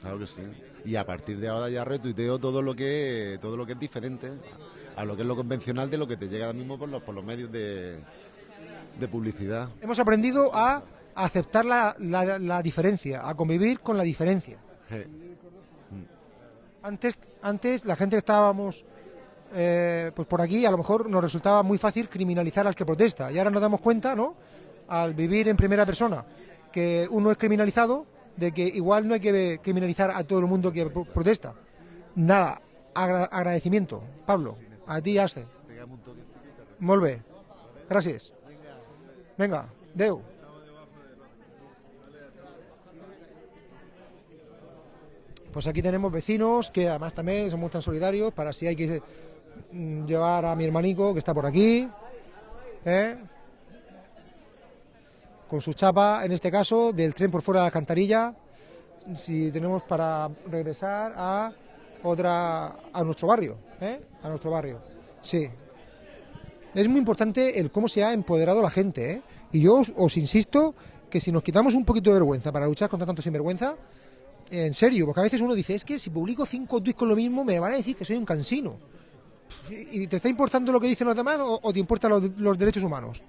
Claro que sí. Y a partir de ahora ya retuiteo todo lo que todo lo que es diferente a lo que es lo convencional de lo que te llega ahora mismo por los, por los medios de, de publicidad. Hemos aprendido a aceptar la, la- la diferencia, a convivir con la diferencia. Antes, antes la gente que estábamos eh, pues por aquí, a lo mejor nos resultaba muy fácil criminalizar al que protesta. Y ahora nos damos cuenta, ¿no? Al vivir en primera persona, que uno es criminalizado, de que igual no hay que criminalizar a todo el mundo que pro- protesta. Nada, agra- agradecimiento. Pablo, a ti, Aste. Molt bé. Gràcies. Venga, Deu. Pues aquí tenemos vecinos que además también somos tan solidarios para si hay que mm, llevar a mi hermanico que está por aquí, ¿eh? Con su chapa, en este caso, del tren por fuera de la alcantarilla, si tenemos para regresar a otra a nuestro barrio, ¿eh? a nuestro barrio. Sí. Es muy importante el cómo se ha empoderado la gente, ¿eh? Y yo os, insisto que si nos quitamos un poquito de vergüenza para luchar contra tanto sinvergüenza, en serio, porque a veces uno dice, es que si publico cinco tweets con lo mismo me van a decir que soy un cansino. ¿Y te está importando lo que dicen los demás o, te importan los derechos humanos?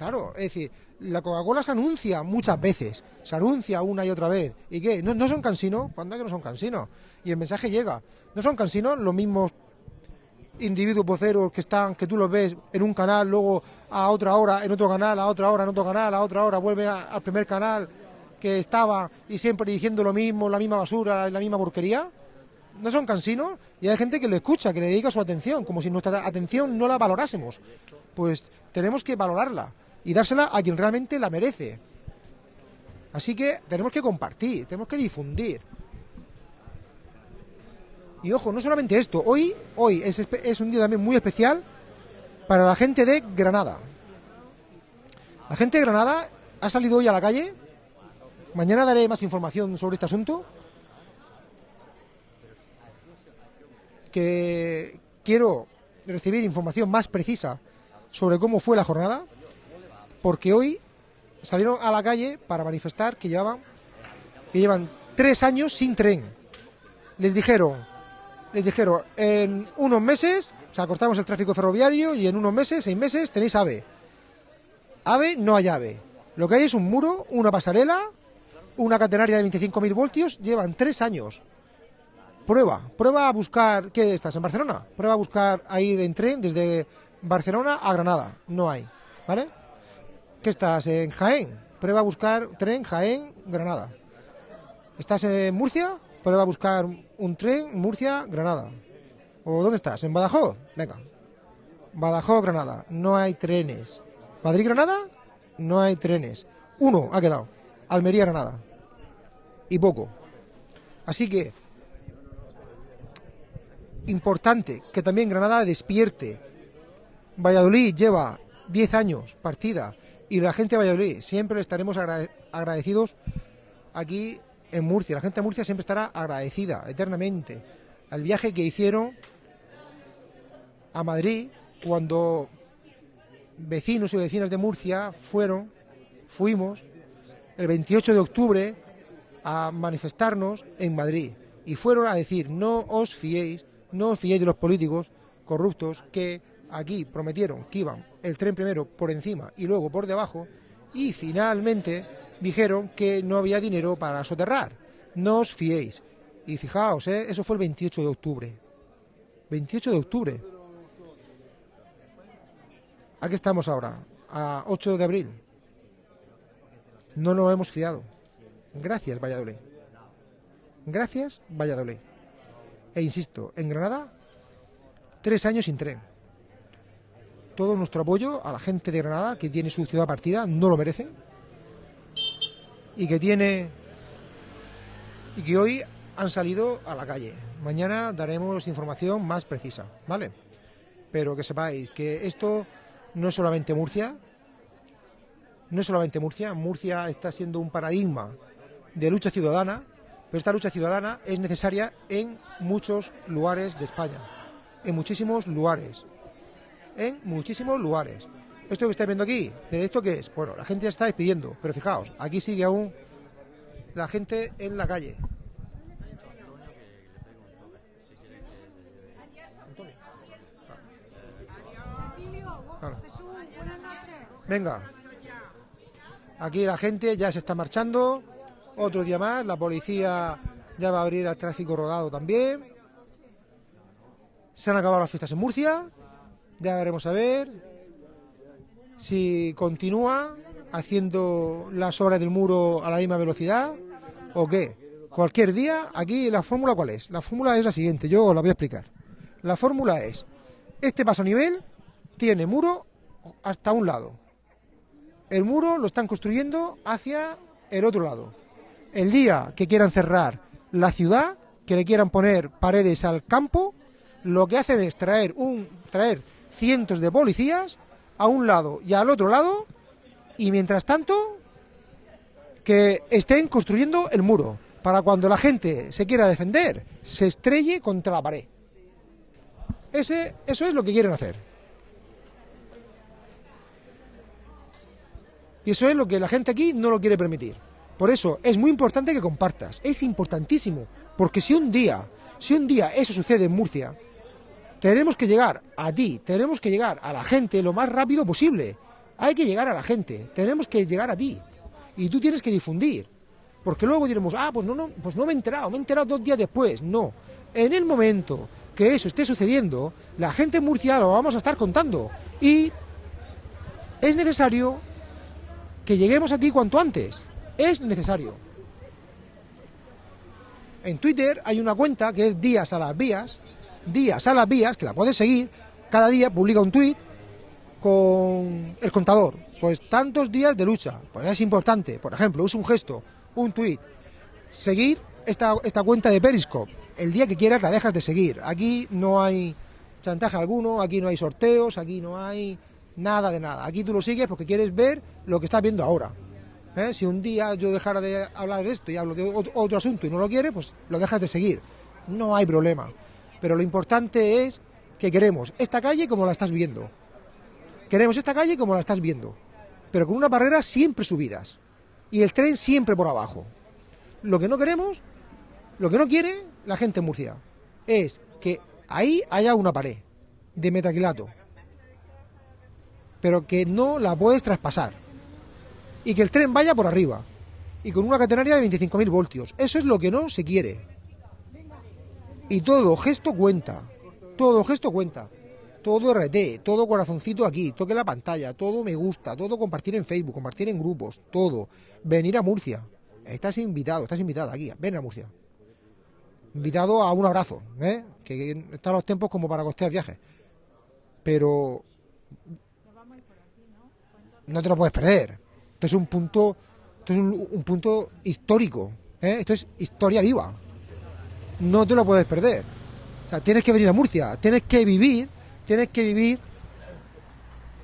Claro, es decir, la Coca-Cola se anuncia muchas veces, se anuncia una y otra vez. ¿Y qué? ¿No, son cansinos? ¿Cuándo que no son cansinos? Y el mensaje llega. ¿No son cansinos los mismos individuos voceros que están, que tú los ves en un canal, luego a otra hora, en otro canal, a otra hora, en otro canal, a otra hora, vuelve a- al primer canal que estaba y siempre diciendo lo mismo, la misma basura, la misma porquería? ¿No son cansinos? Y hay gente que lo escucha, que le dedica su atención, como si nuestra atención no la valorásemos. Pues tenemos que valorarla y dársela a quien realmente la merece. Así que tenemos que compartir, tenemos que difundir. Y ojo, no solamente esto, hoy, hoy es, es un día también muy especial para la gente de Granada. La gente de Granada ha salido hoy a la calle. Mañana daré más información sobre este asunto. Que quiero recibir información más precisa sobre cómo fue la jornada, porque hoy salieron a la calle para manifestar que llevan tres años sin tren. Les dijeron, les dijeron, en unos meses, o sea, cortamos el tráfico ferroviario y en unos meses, seis meses, tenéis AVE. AVE no hay AVE. Lo que hay es un muro, una pasarela, una catenaria de 25.000 voltios, llevan tres años. Prueba, prueba a buscar, ¿qué estás? ¿En Barcelona? Prueba a buscar a ir en tren desde Barcelona a Granada. No hay, ¿vale? ¿Qué estás? ¿En Jaén? Prueba a buscar tren Jaén, Granada. ¿Estás en Murcia? Prueba a buscar un tren Murcia, Granada. ¿O dónde estás? ¿En Badajoz? Venga. Badajoz, Granada. No hay trenes. ¿Madrid, Granada? No hay trenes. Uno ha quedado. Almería, Granada. Y poco. Así que, importante que también Granada despierte. Valladolid lleva 10 años partida y la gente de Valladolid siempre estaremos agrade- agradecidos aquí en Murcia. La gente de Murcia siempre estará agradecida eternamente al viaje que hicieron a Madrid cuando vecinos y vecinas de Murcia fueron, fuimos el 28 de octubre a manifestarnos en Madrid y fueron a decir no os fiéis, no os fiéis de los políticos corruptos que aquí prometieron que iban el tren primero por encima y luego por debajo y finalmente dijeron que no había dinero para soterrar. No os fiéis. Y fijaos, ¿eh? eso fue el 28 de octubre. 28 de octubre. Aquí estamos ahora, a 8 de abril. No nos hemos fiado. Gracias, Valladolid. Gracias, Valladolid. E insisto, en Granada, tres años sin tren. Todo nuestro apoyo a la gente de Granada, que tiene su ciudad partida, no lo merecen. Y que tiene. Y que hoy han salido a la calle. Mañana daremos información más precisa, ¿vale? Pero que sepáis que esto no es solamente Murcia, no es solamente Murcia, Murcia está siendo un paradigma de lucha ciudadana, pero esta lucha ciudadana es necesaria en muchos lugares de España, en muchísimos lugares, en muchísimos lugares. Esto que estáis viendo aquí, ¿de esto qué es? Bueno, la gente ya está despidiendo, pero fijaos, aquí sigue aún la gente en la calle. Venga. Aquí la gente ya se está marchando. Otro día más. La policía ya va a abrir al tráfico rodado también. Se han acabado las fiestas en Murcia. Ya veremos a ver si continúa haciendo las obras del muro a la misma velocidad o qué. Cualquier día, aquí la fórmula cuál es. La fórmula es la siguiente, yo os la voy a explicar. La fórmula es, este paso a nivel tiene muro hasta un lado. El muro lo están construyendo hacia el otro lado. El día que quieran cerrar la ciudad, que le quieran poner paredes al campo, lo que hacen es traer un traer cientos de policías a un lado y al otro lado y mientras tanto que estén construyendo el muro para cuando la gente se quiera defender se estrelle contra la pared. Ese, eso es lo que quieren hacer. Y eso es lo que la gente aquí no lo quiere permitir. Por eso es muy importante que compartas. Es importantísimo. Porque si un día, si un día eso sucede en Murcia, tenemos que llegar a ti, tenemos que llegar a la gente lo más rápido posible. Hay que llegar a la gente, tenemos que llegar a ti. Y tú tienes que difundir. Porque luego diremos, ah, pues no, no, pues no me he enterado, me he enterado dos días después. No. En el momento que eso esté sucediendo, la gente en Murcia lo vamos a estar contando. Y es necesario que lleguemos aquí cuanto antes. Es necesario. En Twitter hay una cuenta que es Días a las Vías, Días a las Vías, que la puedes seguir. Cada día publica un tweet con el contador. Pues tantos días de lucha. Pues es importante. Por ejemplo, usa un gesto, un tweet. Seguir esta, esta cuenta de Periscope. El día que quieras la dejas de seguir. Aquí no hay chantaje alguno, aquí no hay sorteos, aquí no hay nada de nada. Aquí tú lo sigues porque quieres ver lo que estás viendo ahora. ¿Eh? Si un día yo dejara de hablar de esto y hablo de otro, otro asunto y no lo quiere, pues lo dejas de seguir. No hay problema. Pero lo importante es que queremos esta calle como la estás viendo. Queremos esta calle como la estás viendo. Pero con unas barreras siempre subidas. Y el tren siempre por abajo. Lo que no queremos, lo que no quiere la gente en Murcia, es que ahí haya una pared de metaquilato. Pero que no la puedes traspasar y que el tren vaya por arriba y con una catenaria de 25.000 voltios. Eso es lo que no se quiere. Y todo gesto cuenta, todo gesto cuenta. Todo RT, todo corazoncito aquí, toque la pantalla, todo me gusta, todo compartir en Facebook, compartir en grupos, todo. Venir a Murcia. Estás invitado, estás invitada aquí, ven a Murcia. Invitado a un abrazo, ¿eh? que están los tiempos como para costear viajes. Pero no te lo puedes perder. Esto es un punto, esto es un, un punto histórico. ¿eh? Esto es historia viva. No te lo puedes perder. Tienes que venir a Murcia, tienes que vivir, tienes que vivir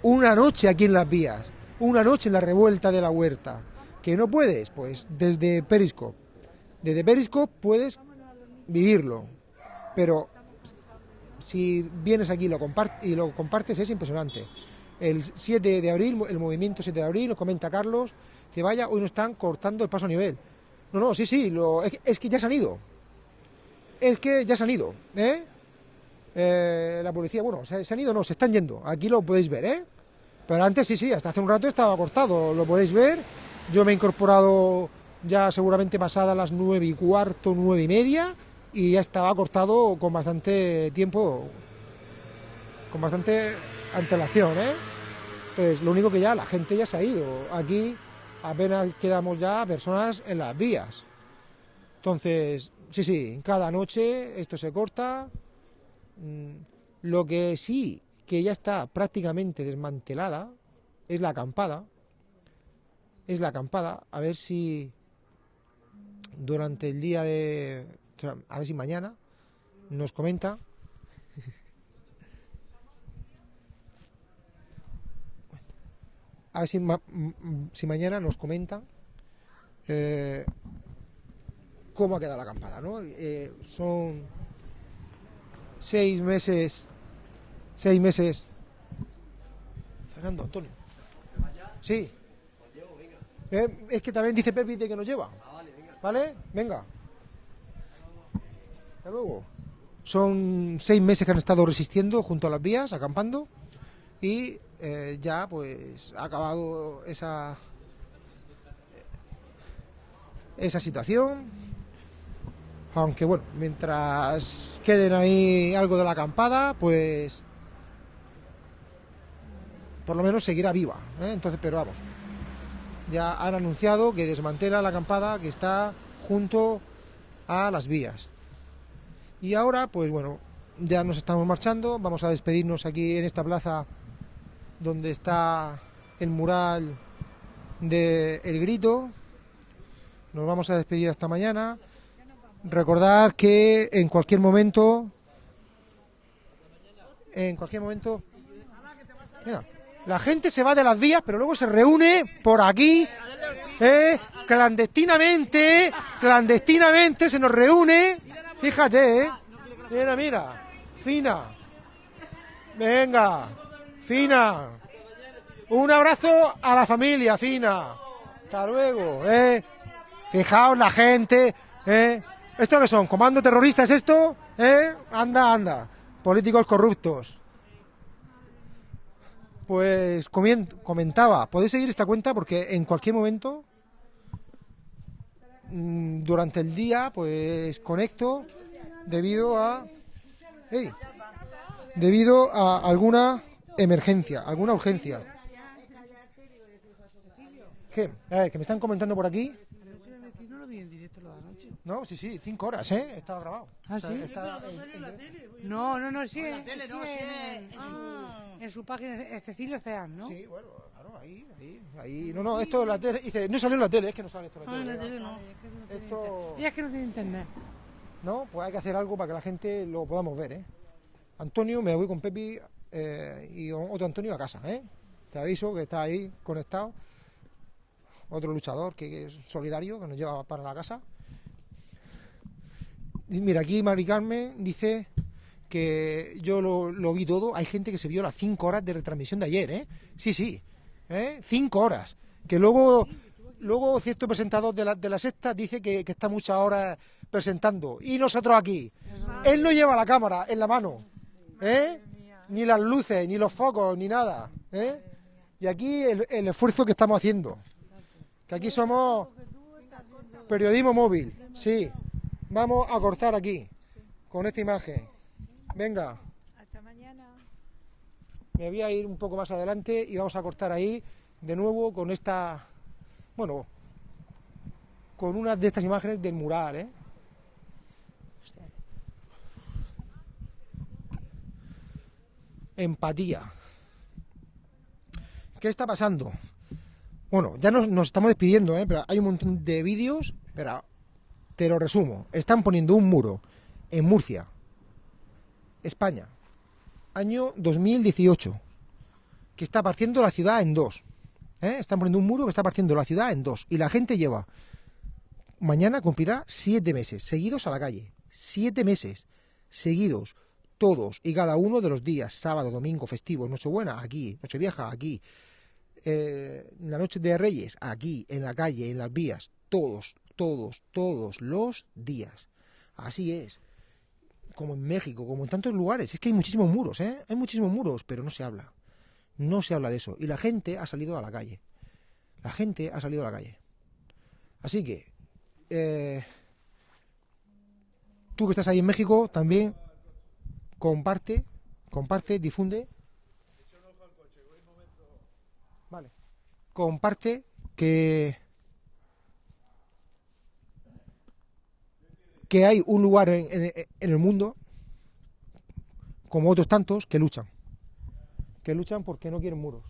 una noche aquí en las vías, una noche en la revuelta de la huerta. Que no puedes, pues desde Periscope. Desde Periscope puedes vivirlo. Pero si vienes aquí lo, y lo compartes es impresionante el 7 de abril, el movimiento 7 de abril, nos comenta Carlos, se vaya, hoy no están cortando el paso a nivel. No, no, sí, sí, lo, es, que ya se han ido. Es que ya se han ido, ¿eh? eh la policía, bueno, se, han ido, no, se están yendo. Aquí lo podéis ver, ¿eh? Pero antes sí, sí, hasta hace un rato estaba cortado, lo podéis ver. Yo me he incorporado ya seguramente pasada las nueve y cuarto, nueve y media, y ya estaba cortado con bastante tiempo, con bastante antelación, ¿eh? Pues lo único que ya la gente ya se ha ido. Aquí apenas quedamos ya personas en las vías. Entonces, sí, sí, cada noche esto se corta. Mm, lo que sí, que ya está prácticamente desmantelada, es la acampada. Es la acampada. A ver si durante el día de... A ver si mañana nos comenta A ver si, ma si mañana nos comentan eh, cómo ha quedado la acampada, ¿no? Eh, son seis meses, seis meses. Fernando, Antonio. Sí. Eh, es que también dice Pepi de que nos lleva. ¿Vale? Venga. Hasta luego. Son seis meses que han estado resistiendo junto a las vías, acampando, y eh, ya pues ha acabado esa esa situación aunque bueno mientras queden ahí algo de la acampada pues por lo menos seguirá viva ¿eh? entonces pero vamos ya han anunciado que desmantela la acampada que está junto a las vías y ahora pues bueno ya nos estamos marchando vamos a despedirnos aquí en esta plaza donde está el mural de El Grito. Nos vamos a despedir hasta mañana. Recordar que en cualquier momento, en cualquier momento, la gente se va de las vías, pero luego se reúne por aquí, eh, clandestinamente, clandestinamente se nos reúne. Fíjate, eh. Mira, mira, fina. Venga. Fina. Un abrazo a la familia, Fina. Hasta luego, ¿eh? Fijaos la gente, ¿eh? ¿Esto qué son? ¿Comando terrorista es esto? ¿Eh? Anda, anda. Políticos corruptos. Pues comentaba, podéis seguir esta cuenta porque en cualquier momento, mm, durante el día, pues conecto debido a... ¡Ey! debido a alguna emergencia, alguna urgencia. ¿Qué? A ver, que me están comentando por aquí. no lo vi en directo lo de anoche. No, sí, sí, cinco horas, ¿eh? Estaba grabado. ¿Ah, Está- sí? está en- No, no, no, sí. En la en- tele, no, sí, sí, en, en en su, en su página, es Cecilio Ceán, ¿no? Sí, bueno, claro, ahí, ahí, ahí. No, no, esto en la tele. Dice, no salió en la tele, es que no sale esto en la Ah, tele. en la tele no. Esto. Y es que no tiene internet. No, pues hay que hacer algo para que la gente lo podamos ver, ¿eh? Antonio, me voy con Pepi eh, y otro Antonio a casa, ¿eh? Te aviso que está ahí conectado. Otro luchador que es solidario, que nos lleva para la casa. Mira, aquí Mari Carmen dice que yo lo, lo vi todo. Hay gente que se vio las cinco horas de retransmisión de ayer, ¿eh? Sí, sí, ¿eh? Cinco horas. Que luego, luego cierto presentador de la, de la sexta dice que, que está muchas horas presentando. Y nosotros aquí. Él no lleva la cámara en la mano, ¿eh? Ni las luces, ni los focos, ni nada, ¿eh? Y aquí el esfuerzo que estamos haciendo. Que aquí somos periodismo móvil, sí. Vamos a cortar aquí, con esta imagen. Venga. Hasta mañana. Me voy a ir un poco más adelante y vamos a cortar ahí de nuevo con esta, bueno, con una de estas imágenes del mural, ¿eh? Empatía. ¿Qué está pasando? Bueno, ya nos, nos estamos despidiendo, ¿eh? Pero hay un montón de vídeos, pero te lo resumo. Están poniendo un muro en Murcia, España, año 2018, que está partiendo la ciudad en dos. ¿eh? Están poniendo un muro que está partiendo la ciudad en dos. Y la gente lleva, mañana cumplirá siete meses seguidos a la calle. Siete meses seguidos, todos y cada uno de los días, sábado, domingo, festivo, Nochebuena, aquí, Nochevieja, aquí, eh, la noche de Reyes, aquí, en la calle, en las vías, todos, todos, todos los días. Así es como en México, como en tantos lugares. Es que hay muchísimos muros, ¿eh? Hay muchísimos muros, pero no se habla. No se habla de eso. Y la gente ha salido a la calle. La gente ha salido a la calle. Así que, eh, tú que estás ahí en México, también comparte, comparte, difunde. Vale. Comparte que que hay un lugar en, el mundo, como otros tantos, que luchan. Que luchan porque no quieren muros.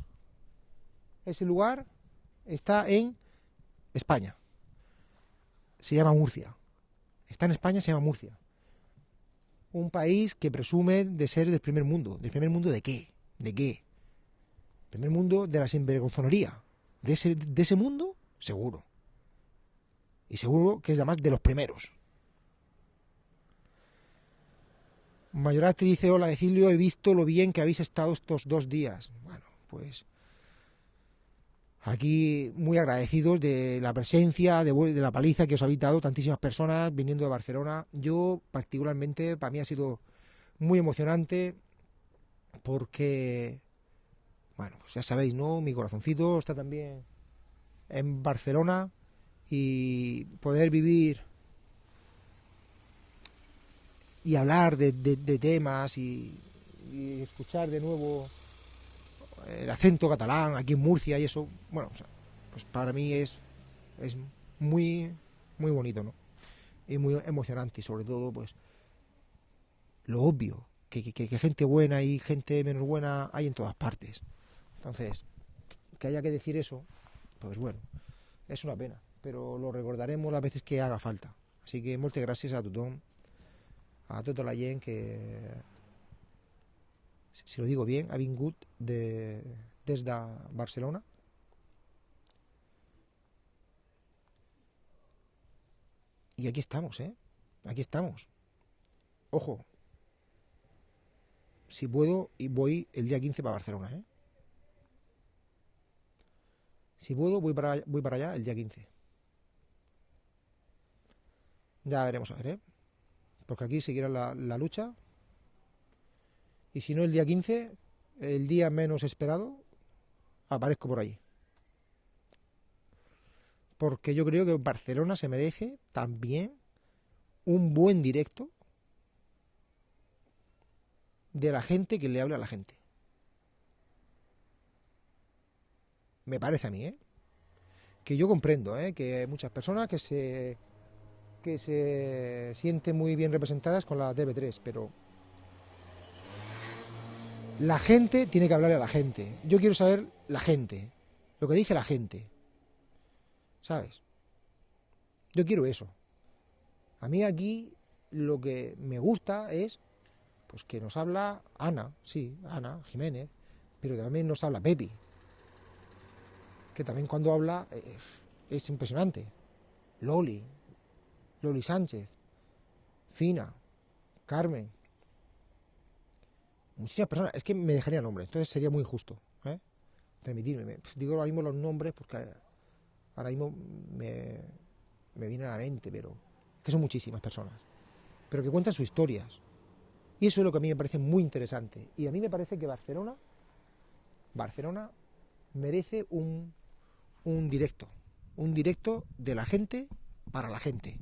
Ese lugar está en España. Se llama Murcia. Está en España, se llama Murcia. Un país que presume de ser del primer mundo. ¿Del primer mundo de qué? ¿De qué? Primer mundo de la sinvergonzonería. ¿De ese, de ese mundo? Seguro. Y seguro que es además de los primeros. Mayoral te dice, hola Decilio, he visto lo bien que habéis estado estos dos días. Bueno, pues aquí muy agradecidos de la presencia, de, la paliza que os habéis dado tantísimas personas viniendo de Barcelona. Yo particularmente, para mí ha sido muy emocionante porque, bueno, pues ya sabéis, ¿no? Mi corazoncito está también en Barcelona y poder vivir y hablar de, de- temas y, escuchar de nuevo el acento catalán aquí en Murcia y eso, bueno, o sea, pues para mí es, es muy, muy bonito, ¿no? Y muy emocionante y sobre todo, pues, lo obvio, que, que- que- que gente buena y gente menos buena hay en todas partes. Entonces, que haya que decir eso, pues bueno, es una pena, pero lo recordaremos las veces que haga falta. Así que muchas gracias a tothom, a tota la gent que, si lo digo bien, ha vingut de, des de Barcelona. Y aquí estamos, ¿eh? Aquí estamos. Ojo, si puedo, y voy el día 15 para Barcelona, ¿eh? Si puedo, voy para, voy para allá el día 15. Ya veremos a ver, ¿eh? Porque aquí seguirá la, lucha. Y si no, el día 15, el día menos esperado, aparezco por ahí. Porque yo creo que Barcelona se merece también un buen directo de la gente que le habla a la gente. Me parece a mí, ¿eh? Que yo comprendo, ¿eh? Que hay muchas personas que se que se sienten muy bien representadas con la DB3, pero la gente tiene que hablarle a la gente. Yo quiero saber la gente, lo que dice la gente. ¿Sabes? Yo quiero eso. A mí aquí lo que me gusta es pues que nos habla Ana, sí, Ana Jiménez, pero también nos habla Pepi, que también cuando habla eh, es impresionante. Loli, Loli Sánchez, Fina, Carmen, muchísimas personas. Es que me dejaría nombres, entonces sería muy injusto. ¿eh? Digo ahora mismo los nombres porque ahora mismo me, me viene a la mente, pero que son muchísimas personas. Pero que cuentan sus historias. Y eso es lo que a mí me parece muy interesante. Y a mí me parece que Barcelona, Barcelona merece un, un directo. Un directo de la gente para la gente.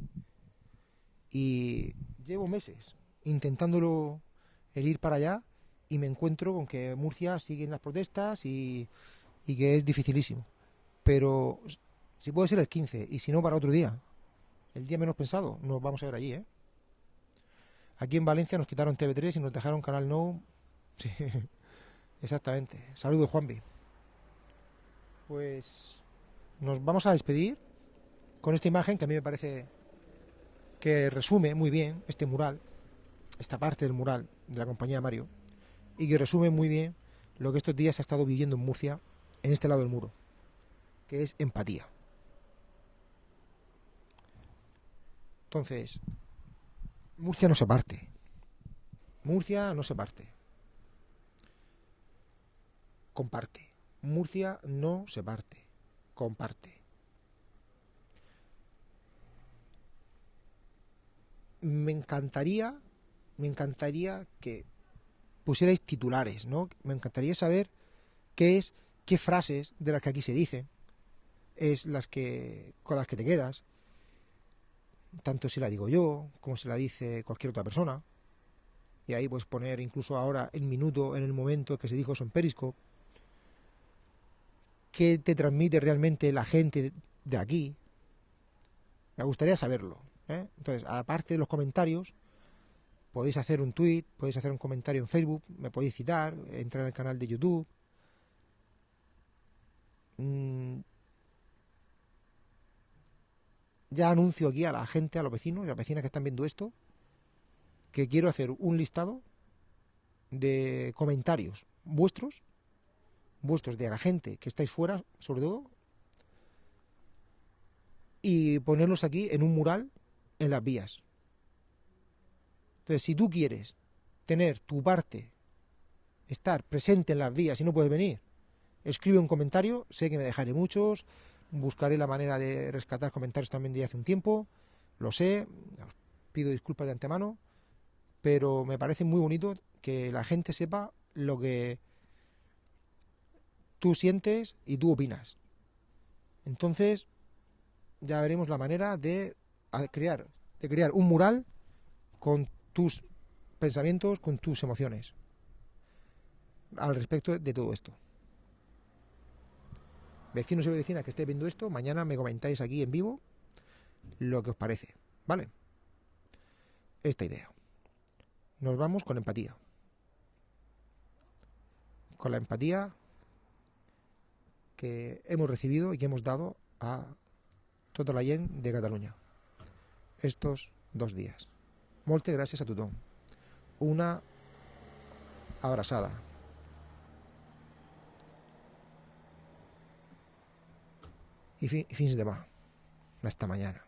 Y llevo meses intentándolo el ir para allá y me encuentro con que Murcia sigue en las protestas y, y que es dificilísimo. Pero si puede ser el 15 y si no para otro día, el día menos pensado, nos vamos a ver allí, ¿eh? Aquí en Valencia nos quitaron TV3 y nos dejaron Canal No. Sí, exactamente. Saludos, Juanvi. Pues nos vamos a despedir con esta imagen que a mí me parece que resume muy bien este mural, esta parte del mural de la compañía Mario, y que resume muy bien lo que estos días ha estado viviendo en Murcia, en este lado del muro, que es empatía. Entonces, Murcia no se parte. Murcia no se parte. Comparte. Murcia no se parte. Comparte. Me encantaría, me encantaría que pusierais titulares, ¿no? Me encantaría saber qué es, qué frases de las que aquí se dicen es las que con las que te quedas, tanto si la digo yo como si la dice cualquier otra persona. Y ahí puedes poner incluso ahora el minuto, en el momento que se dijo eso en Periscope. ¿Qué te transmite realmente la gente de aquí? Me gustaría saberlo. ¿Eh? Entonces, aparte de los comentarios, podéis hacer un tweet, podéis hacer un comentario en Facebook, me podéis citar, entrar en el canal de YouTube. Mm, ya anuncio aquí a la gente, a los vecinos y a las vecinas que están viendo esto, que quiero hacer un listado de comentarios vuestros, vuestros de la gente que estáis fuera, sobre todo, y ponerlos aquí en un mural en las vías. Entonces, si tú quieres tener tu parte, estar presente en las vías y no puedes venir, escribe un comentario, sé que me dejaré muchos, buscaré la manera de rescatar comentarios también de hace un tiempo, lo sé, os pido disculpas de antemano, pero me parece muy bonito que la gente sepa lo que tú sientes y tú opinas. Entonces, ya veremos la manera de crear, crear un mural con tus pensamientos, con tus emociones al respecto de todo esto. Vecinos y vecinas que estéis viendo esto, mañana me comentáis aquí en vivo lo que os parece, ¿vale? Esta idea. Nos vamos con empatía. Con la empatía que hemos recibido y que hemos dado a tota la gent de Cataluña estos dos días. Moltes gràcies a tothom. Una abraçada. I, fi, i fins demà. Hasta mañana.